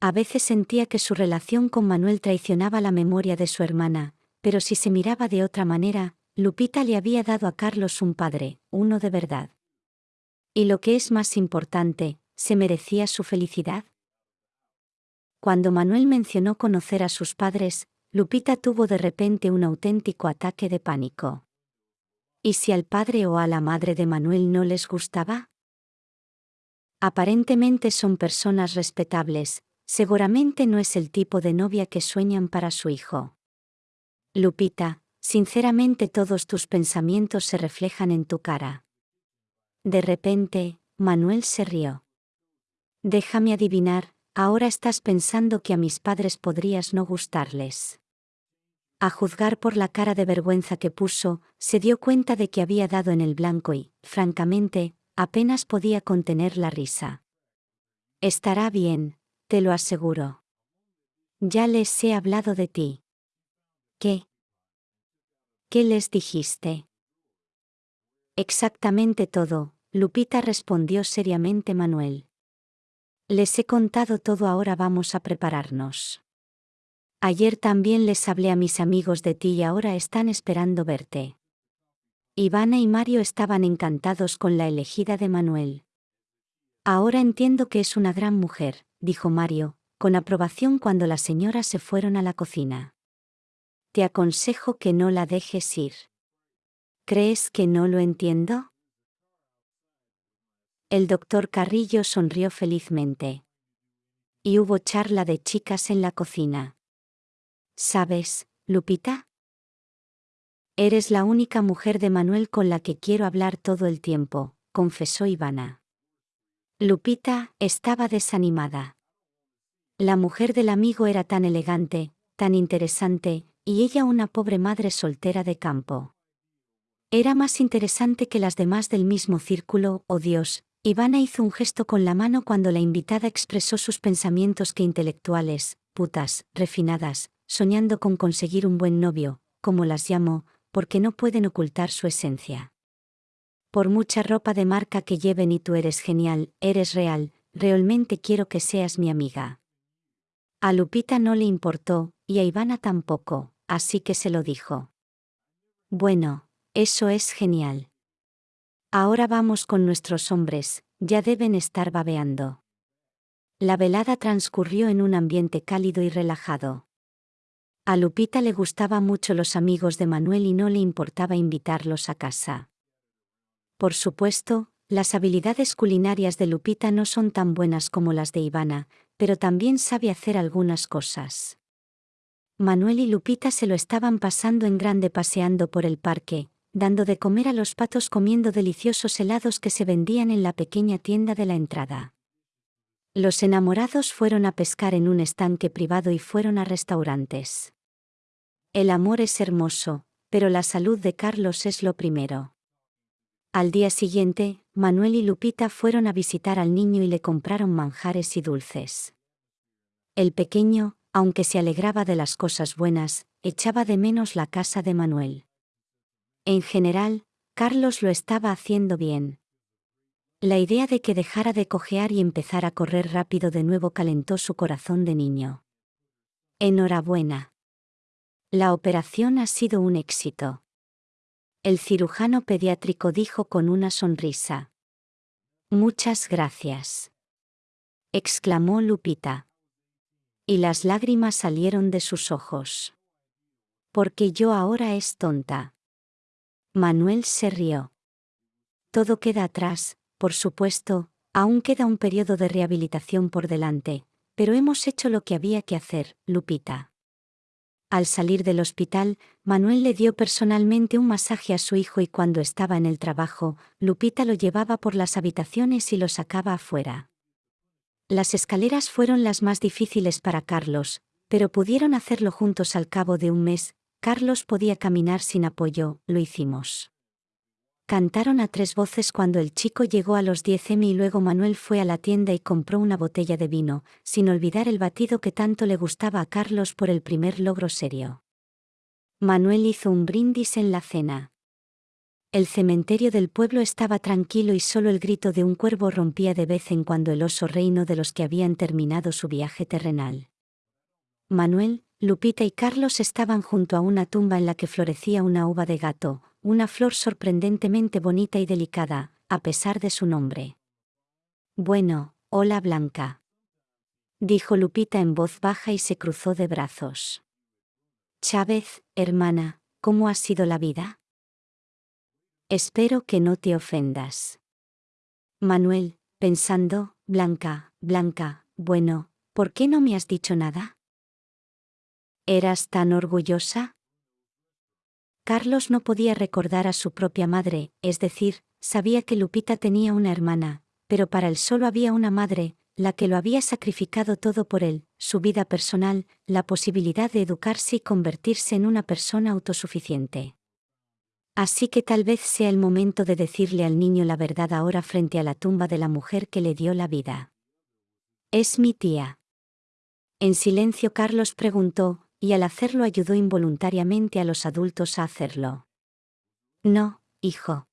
A veces sentía que su relación con Manuel traicionaba la memoria de su hermana, pero si se miraba de otra manera, Lupita le había dado a Carlos un padre, uno de verdad. Y lo que es más importante, ¿se merecía su felicidad? Cuando Manuel mencionó conocer a sus padres, Lupita tuvo de repente un auténtico ataque de pánico. ¿Y si al padre o a la madre de Manuel no les gustaba? Aparentemente son personas respetables, Seguramente no es el tipo de novia que sueñan para su hijo. Lupita, sinceramente todos tus pensamientos se reflejan en tu cara. De repente, Manuel se rió. Déjame adivinar, ahora estás pensando que a mis padres podrías no gustarles. A juzgar por la cara de vergüenza que puso, se dio cuenta de que había dado en el blanco y, francamente, apenas podía contener la risa. Estará bien, te lo aseguro. Ya les he hablado de ti. ¿Qué? ¿Qué les dijiste? Exactamente todo, Lupita respondió seriamente Manuel. Les he contado todo, ahora vamos a prepararnos. Ayer también les hablé a mis amigos de ti y ahora están esperando verte. Ivana y Mario estaban encantados con la elegida de Manuel. Ahora entiendo que es una gran mujer, dijo Mario, con aprobación cuando las señoras se fueron a la cocina. Te aconsejo que no la dejes ir. ¿Crees que no lo entiendo? El doctor Carrillo sonrió felizmente. Y hubo charla de chicas en la cocina. ¿Sabes, Lupita? Eres la única mujer de Manuel con la que quiero hablar todo el tiempo, confesó Ivana. Lupita estaba desanimada. La mujer del amigo era tan elegante, tan interesante, y ella una pobre madre soltera de campo. Era más interesante que las demás del mismo círculo, oh Dios, Ivana hizo un gesto con la mano cuando la invitada expresó sus pensamientos que intelectuales, putas, refinadas, soñando con conseguir un buen novio, como las llamó, porque no pueden ocultar su esencia. Por mucha ropa de marca que lleven y tú eres genial, eres real, realmente quiero que seas mi amiga. A Lupita no le importó, y a Ivana tampoco, así que se lo dijo. Bueno, eso es genial. Ahora vamos con nuestros hombres, ya deben estar babeando. La velada transcurrió en un ambiente cálido y relajado. A Lupita le gustaban mucho los amigos de Manuel y no le importaba invitarlos a casa. Por supuesto, las habilidades culinarias de Lupita no son tan buenas como las de Ivana, pero también sabe hacer algunas cosas. Manuel y Lupita se lo estaban pasando en grande paseando por el parque, dando de comer a los patos comiendo deliciosos helados que se vendían en la pequeña tienda de la entrada. Los enamorados fueron a pescar en un estanque privado y fueron a restaurantes. El amor es hermoso, pero la salud de Carlos es lo primero. Al día siguiente, Manuel y Lupita fueron a visitar al niño y le compraron manjares y dulces. El pequeño, aunque se alegraba de las cosas buenas, echaba de menos la casa de Manuel. En general, Carlos lo estaba haciendo bien. La idea de que dejara de cojear y empezara a correr rápido de nuevo calentó su corazón de niño. Enhorabuena. La operación ha sido un éxito. El cirujano pediátrico dijo con una sonrisa. Muchas gracias. exclamó Lupita. Y las lágrimas salieron de sus ojos. Porque yo ahora es tonta. Manuel se rió. Todo queda atrás, por supuesto, aún queda un periodo de rehabilitación por delante, pero hemos hecho lo que había que hacer, Lupita. Al salir del hospital, Manuel le dio personalmente un masaje a su hijo y cuando estaba en el trabajo, Lupita lo llevaba por las habitaciones y lo sacaba afuera. Las escaleras fueron las más difíciles para Carlos, pero pudieron hacerlo juntos al cabo de un mes, Carlos podía caminar sin apoyo, lo hicimos. Cantaron a tres voces cuando el chico llegó a los 10 m y luego Manuel fue a la tienda y compró una botella de vino, sin olvidar el batido que tanto le gustaba a Carlos por el primer logro serio. Manuel hizo un brindis en la cena. El cementerio del pueblo estaba tranquilo y solo el grito de un cuervo rompía de vez en cuando el oso reino de los que habían terminado su viaje terrenal. Manuel, Lupita y Carlos estaban junto a una tumba en la que florecía una uva de gato, una flor sorprendentemente bonita y delicada, a pesar de su nombre. Bueno, hola Blanca. Dijo Lupita en voz baja y se cruzó de brazos. Chávez, hermana, ¿cómo ha sido la vida? Espero que no te ofendas. Manuel, pensando, Blanca, Blanca, bueno, ¿por qué no me has dicho nada? ¿Eras tan orgullosa? Carlos no podía recordar a su propia madre, es decir, sabía que Lupita tenía una hermana, pero para él solo había una madre, la que lo había sacrificado todo por él, su vida personal, la posibilidad de educarse y convertirse en una persona autosuficiente. Así que tal vez sea el momento de decirle al niño la verdad ahora frente a la tumba de la mujer que le dio la vida. Es mi tía. En silencio Carlos preguntó, y al hacerlo ayudó involuntariamente a los adultos a hacerlo. No, hijo.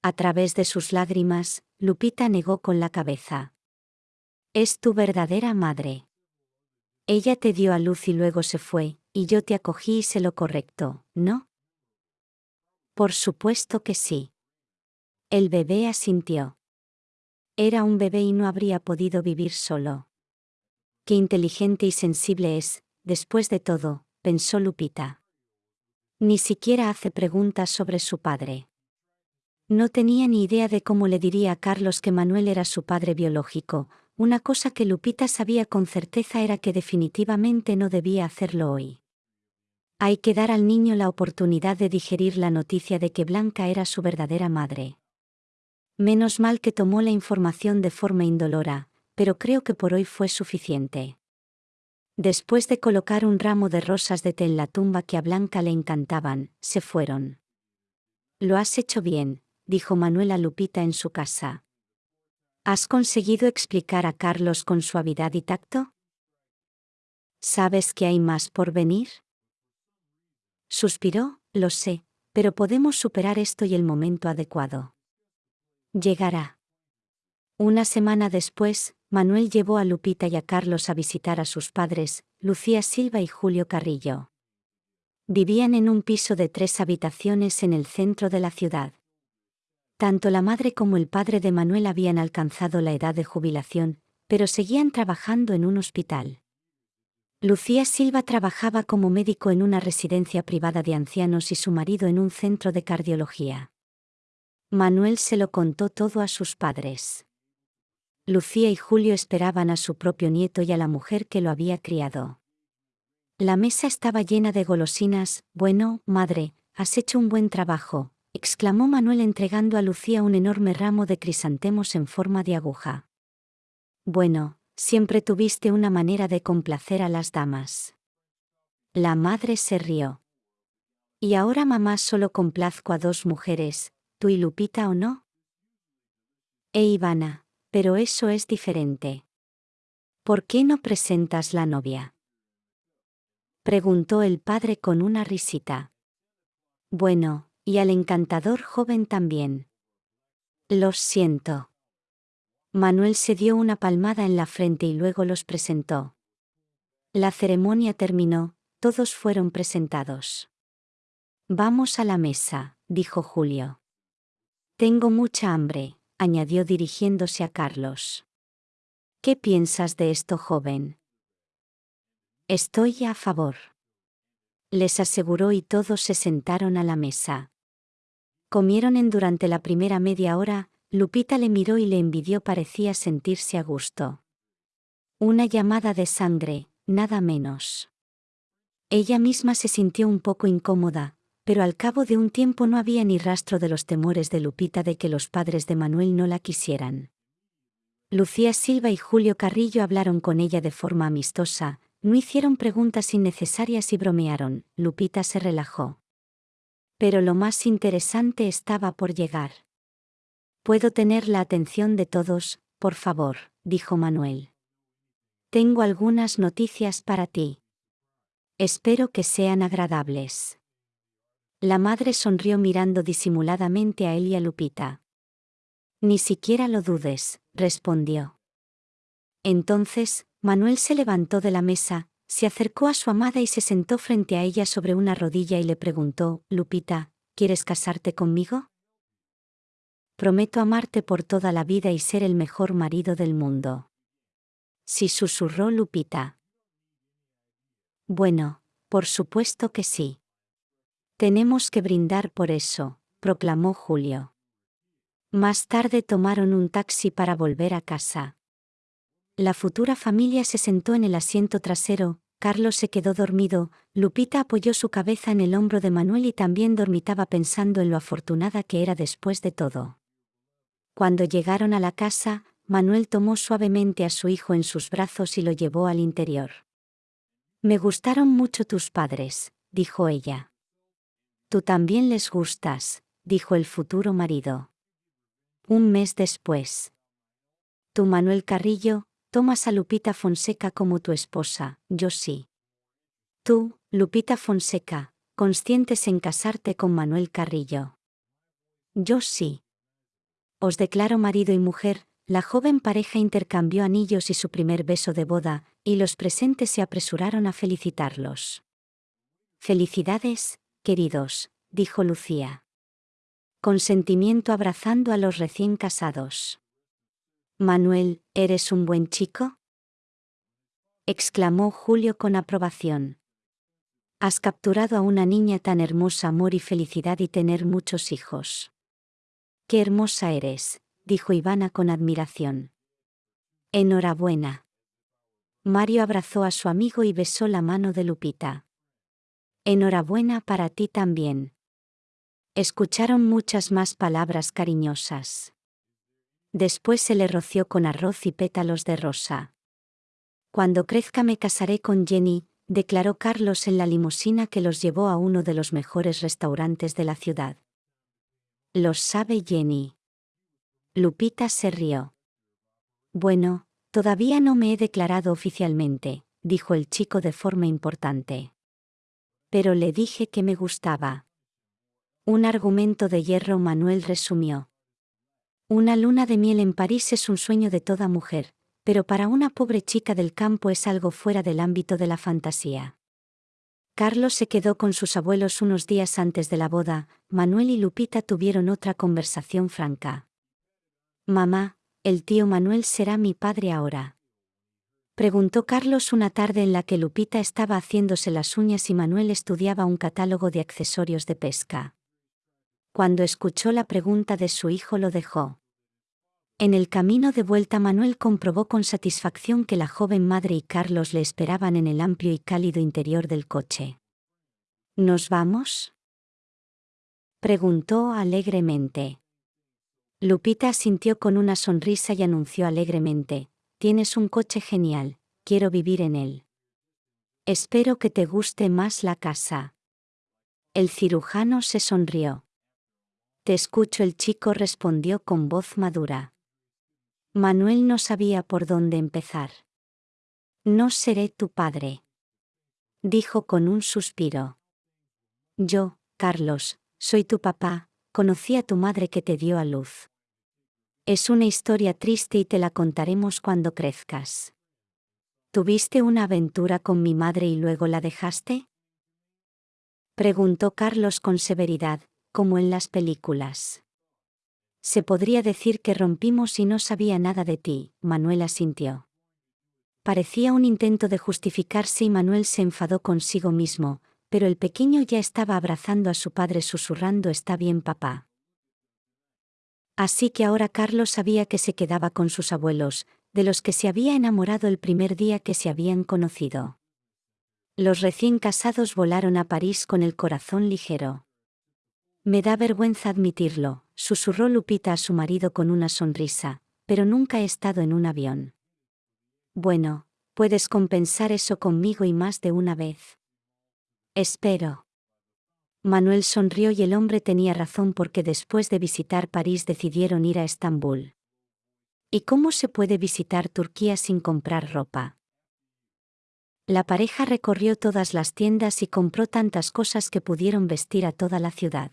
A través de sus lágrimas, Lupita negó con la cabeza. Es tu verdadera madre. Ella te dio a luz y luego se fue, y yo te acogí y sé lo correcto, ¿no? Por supuesto que sí. El bebé asintió. Era un bebé y no habría podido vivir solo. Qué inteligente y sensible es, después de todo, pensó Lupita. Ni siquiera hace preguntas sobre su padre. No tenía ni idea de cómo le diría a Carlos que Manuel era su padre biológico, una cosa que Lupita sabía con certeza era que definitivamente no debía hacerlo hoy. Hay que dar al niño la oportunidad de digerir la noticia de que Blanca era su verdadera madre. Menos mal que tomó la información de forma indolora, pero creo que por hoy fue suficiente. Después de colocar un ramo de rosas de té en la tumba que a Blanca le encantaban, se fueron. Lo has hecho bien, dijo Manuela Lupita en su casa. ¿Has conseguido explicar a Carlos con suavidad y tacto? ¿Sabes que hay más por venir? Suspiró, lo sé, pero podemos superar esto y el momento adecuado. Llegará. Una semana después, Manuel llevó a Lupita y a Carlos a visitar a sus padres, Lucía Silva y Julio Carrillo. Vivían en un piso de tres habitaciones en el centro de la ciudad. Tanto la madre como el padre de Manuel habían alcanzado la edad de jubilación, pero seguían trabajando en un hospital. Lucía Silva trabajaba como médico en una residencia privada de ancianos y su marido en un centro de cardiología. Manuel se lo contó todo a sus padres. Lucía y Julio esperaban a su propio nieto y a la mujer que lo había criado. La mesa estaba llena de golosinas, bueno, madre, has hecho un buen trabajo, exclamó Manuel entregando a Lucía un enorme ramo de crisantemos en forma de aguja. Bueno, siempre tuviste una manera de complacer a las damas. La madre se rió. ¿Y ahora mamá solo complazco a dos mujeres, tú y Lupita o no? E Ivana, pero eso es diferente. ¿Por qué no presentas la novia? Preguntó el padre con una risita. Bueno, y al encantador joven también. Los siento. Manuel se dio una palmada en la frente y luego los presentó. La ceremonia terminó, todos fueron presentados. Vamos a la mesa, dijo Julio. Tengo mucha hambre añadió dirigiéndose a Carlos. ¿Qué piensas de esto, joven? Estoy a favor. Les aseguró y todos se sentaron a la mesa. Comieron en durante la primera media hora, Lupita le miró y le envidió parecía sentirse a gusto. Una llamada de sangre, nada menos. Ella misma se sintió un poco incómoda, pero al cabo de un tiempo no había ni rastro de los temores de Lupita de que los padres de Manuel no la quisieran. Lucía Silva y Julio Carrillo hablaron con ella de forma amistosa, no hicieron preguntas innecesarias y bromearon, Lupita se relajó. Pero lo más interesante estaba por llegar. Puedo tener la atención de todos, por favor, dijo Manuel. Tengo algunas noticias para ti. Espero que sean agradables. La madre sonrió mirando disimuladamente a él y a Lupita. Ni siquiera lo dudes, respondió. Entonces, Manuel se levantó de la mesa, se acercó a su amada y se sentó frente a ella sobre una rodilla y le preguntó, Lupita, ¿quieres casarte conmigo? Prometo amarte por toda la vida y ser el mejor marido del mundo. Sí susurró Lupita. Bueno, por supuesto que sí. Tenemos que brindar por eso, proclamó Julio. Más tarde tomaron un taxi para volver a casa. La futura familia se sentó en el asiento trasero, Carlos se quedó dormido, Lupita apoyó su cabeza en el hombro de Manuel y también dormitaba pensando en lo afortunada que era después de todo. Cuando llegaron a la casa, Manuel tomó suavemente a su hijo en sus brazos y lo llevó al interior. Me gustaron mucho tus padres, dijo ella. Tú también les gustas, dijo el futuro marido. Un mes después. Tú, Manuel Carrillo, tomas a Lupita Fonseca como tu esposa, yo sí. Tú, Lupita Fonseca, conscientes en casarte con Manuel Carrillo. Yo sí. Os declaro marido y mujer, la joven pareja intercambió anillos y su primer beso de boda, y los presentes se apresuraron a felicitarlos. Felicidades, queridos, dijo Lucía consentimiento abrazando a los recién casados. Manuel, ¿eres un buen chico? exclamó Julio con aprobación. Has capturado a una niña tan hermosa, amor y felicidad y tener muchos hijos. Qué hermosa eres, dijo Ivana con admiración. Enhorabuena. Mario abrazó a su amigo y besó la mano de Lupita. Enhorabuena para ti también. Escucharon muchas más palabras cariñosas. Después se le roció con arroz y pétalos de rosa. Cuando crezca me casaré con Jenny, declaró Carlos en la limusina que los llevó a uno de los mejores restaurantes de la ciudad. Los sabe Jenny. Lupita se rió. Bueno, todavía no me he declarado oficialmente, dijo el chico de forma importante. Pero le dije que me gustaba. Un argumento de hierro Manuel resumió. Una luna de miel en París es un sueño de toda mujer, pero para una pobre chica del campo es algo fuera del ámbito de la fantasía. Carlos se quedó con sus abuelos unos días antes de la boda, Manuel y Lupita tuvieron otra conversación franca. Mamá, el tío Manuel será mi padre ahora. Preguntó Carlos una tarde en la que Lupita estaba haciéndose las uñas y Manuel estudiaba un catálogo de accesorios de pesca. Cuando escuchó la pregunta de su hijo lo dejó. En el camino de vuelta Manuel comprobó con satisfacción que la joven madre y Carlos le esperaban en el amplio y cálido interior del coche. ¿Nos vamos? preguntó alegremente. Lupita sintió con una sonrisa y anunció alegremente, Tienes un coche genial, quiero vivir en él. Espero que te guste más la casa. El cirujano se sonrió. Te escucho, el chico respondió con voz madura. Manuel no sabía por dónde empezar. No seré tu padre. Dijo con un suspiro. Yo, Carlos, soy tu papá, conocí a tu madre que te dio a luz. Es una historia triste y te la contaremos cuando crezcas. ¿Tuviste una aventura con mi madre y luego la dejaste? Preguntó Carlos con severidad, como en las películas. Se podría decir que rompimos y no sabía nada de ti, Manuel asintió. Parecía un intento de justificarse y Manuel se enfadó consigo mismo, pero el pequeño ya estaba abrazando a su padre susurrando Está bien papá. Así que ahora Carlos sabía que se quedaba con sus abuelos, de los que se había enamorado el primer día que se habían conocido. Los recién casados volaron a París con el corazón ligero. Me da vergüenza admitirlo, susurró Lupita a su marido con una sonrisa, pero nunca he estado en un avión. Bueno, puedes compensar eso conmigo y más de una vez. Espero. Manuel sonrió y el hombre tenía razón porque después de visitar París decidieron ir a Estambul. ¿Y cómo se puede visitar Turquía sin comprar ropa? La pareja recorrió todas las tiendas y compró tantas cosas que pudieron vestir a toda la ciudad.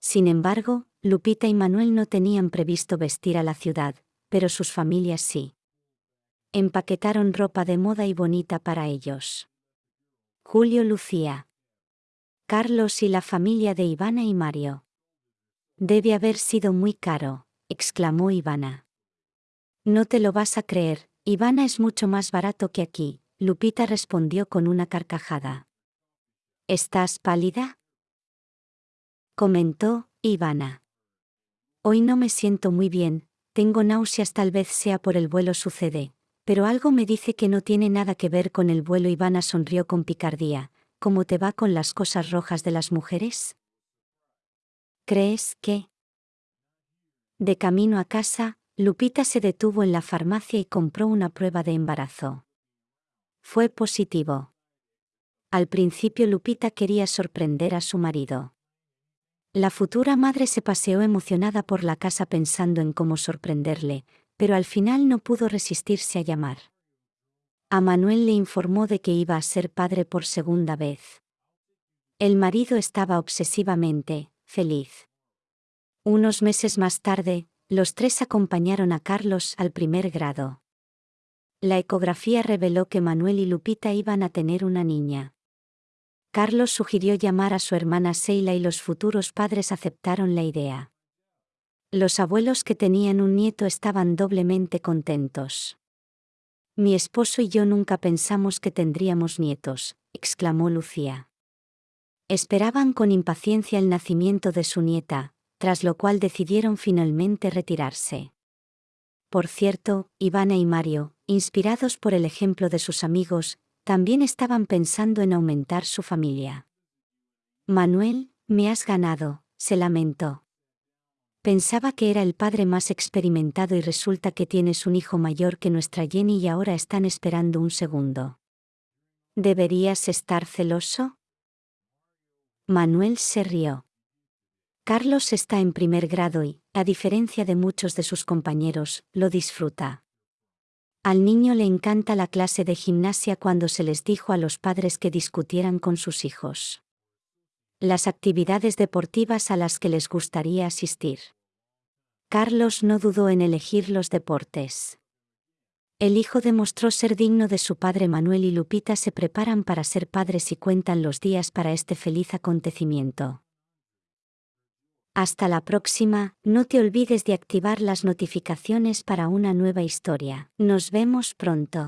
Sin embargo, Lupita y Manuel no tenían previsto vestir a la ciudad, pero sus familias sí. Empaquetaron ropa de moda y bonita para ellos. Julio Lucía. Carlos y la familia de Ivana y Mario. Debe haber sido muy caro, exclamó Ivana. No te lo vas a creer, Ivana es mucho más barato que aquí, Lupita respondió con una carcajada. ¿Estás pálida? comentó, Ivana. Hoy no me siento muy bien, tengo náuseas tal vez sea por el vuelo sucede, pero algo me dice que no tiene nada que ver con el vuelo. Ivana sonrió con picardía, ¿Cómo te va con las cosas rojas de las mujeres? ¿Crees que? De camino a casa, Lupita se detuvo en la farmacia y compró una prueba de embarazo. Fue positivo. Al principio Lupita quería sorprender a su marido. La futura madre se paseó emocionada por la casa pensando en cómo sorprenderle, pero al final no pudo resistirse a llamar. A Manuel le informó de que iba a ser padre por segunda vez. El marido estaba obsesivamente feliz. Unos meses más tarde, los tres acompañaron a Carlos al primer grado. La ecografía reveló que Manuel y Lupita iban a tener una niña. Carlos sugirió llamar a su hermana Seila y los futuros padres aceptaron la idea. Los abuelos que tenían un nieto estaban doblemente contentos. Mi esposo y yo nunca pensamos que tendríamos nietos, exclamó Lucía. Esperaban con impaciencia el nacimiento de su nieta, tras lo cual decidieron finalmente retirarse. Por cierto, Ivana y Mario, inspirados por el ejemplo de sus amigos, también estaban pensando en aumentar su familia. Manuel, me has ganado, se lamentó. Pensaba que era el padre más experimentado y resulta que tienes un hijo mayor que nuestra Jenny y ahora están esperando un segundo. ¿Deberías estar celoso? Manuel se rió. Carlos está en primer grado y, a diferencia de muchos de sus compañeros, lo disfruta. Al niño le encanta la clase de gimnasia cuando se les dijo a los padres que discutieran con sus hijos las actividades deportivas a las que les gustaría asistir. Carlos no dudó en elegir los deportes. El hijo demostró ser digno de su padre Manuel y Lupita se preparan para ser padres y cuentan los días para este feliz acontecimiento. Hasta la próxima, no te olvides de activar las notificaciones para una nueva historia. Nos vemos pronto.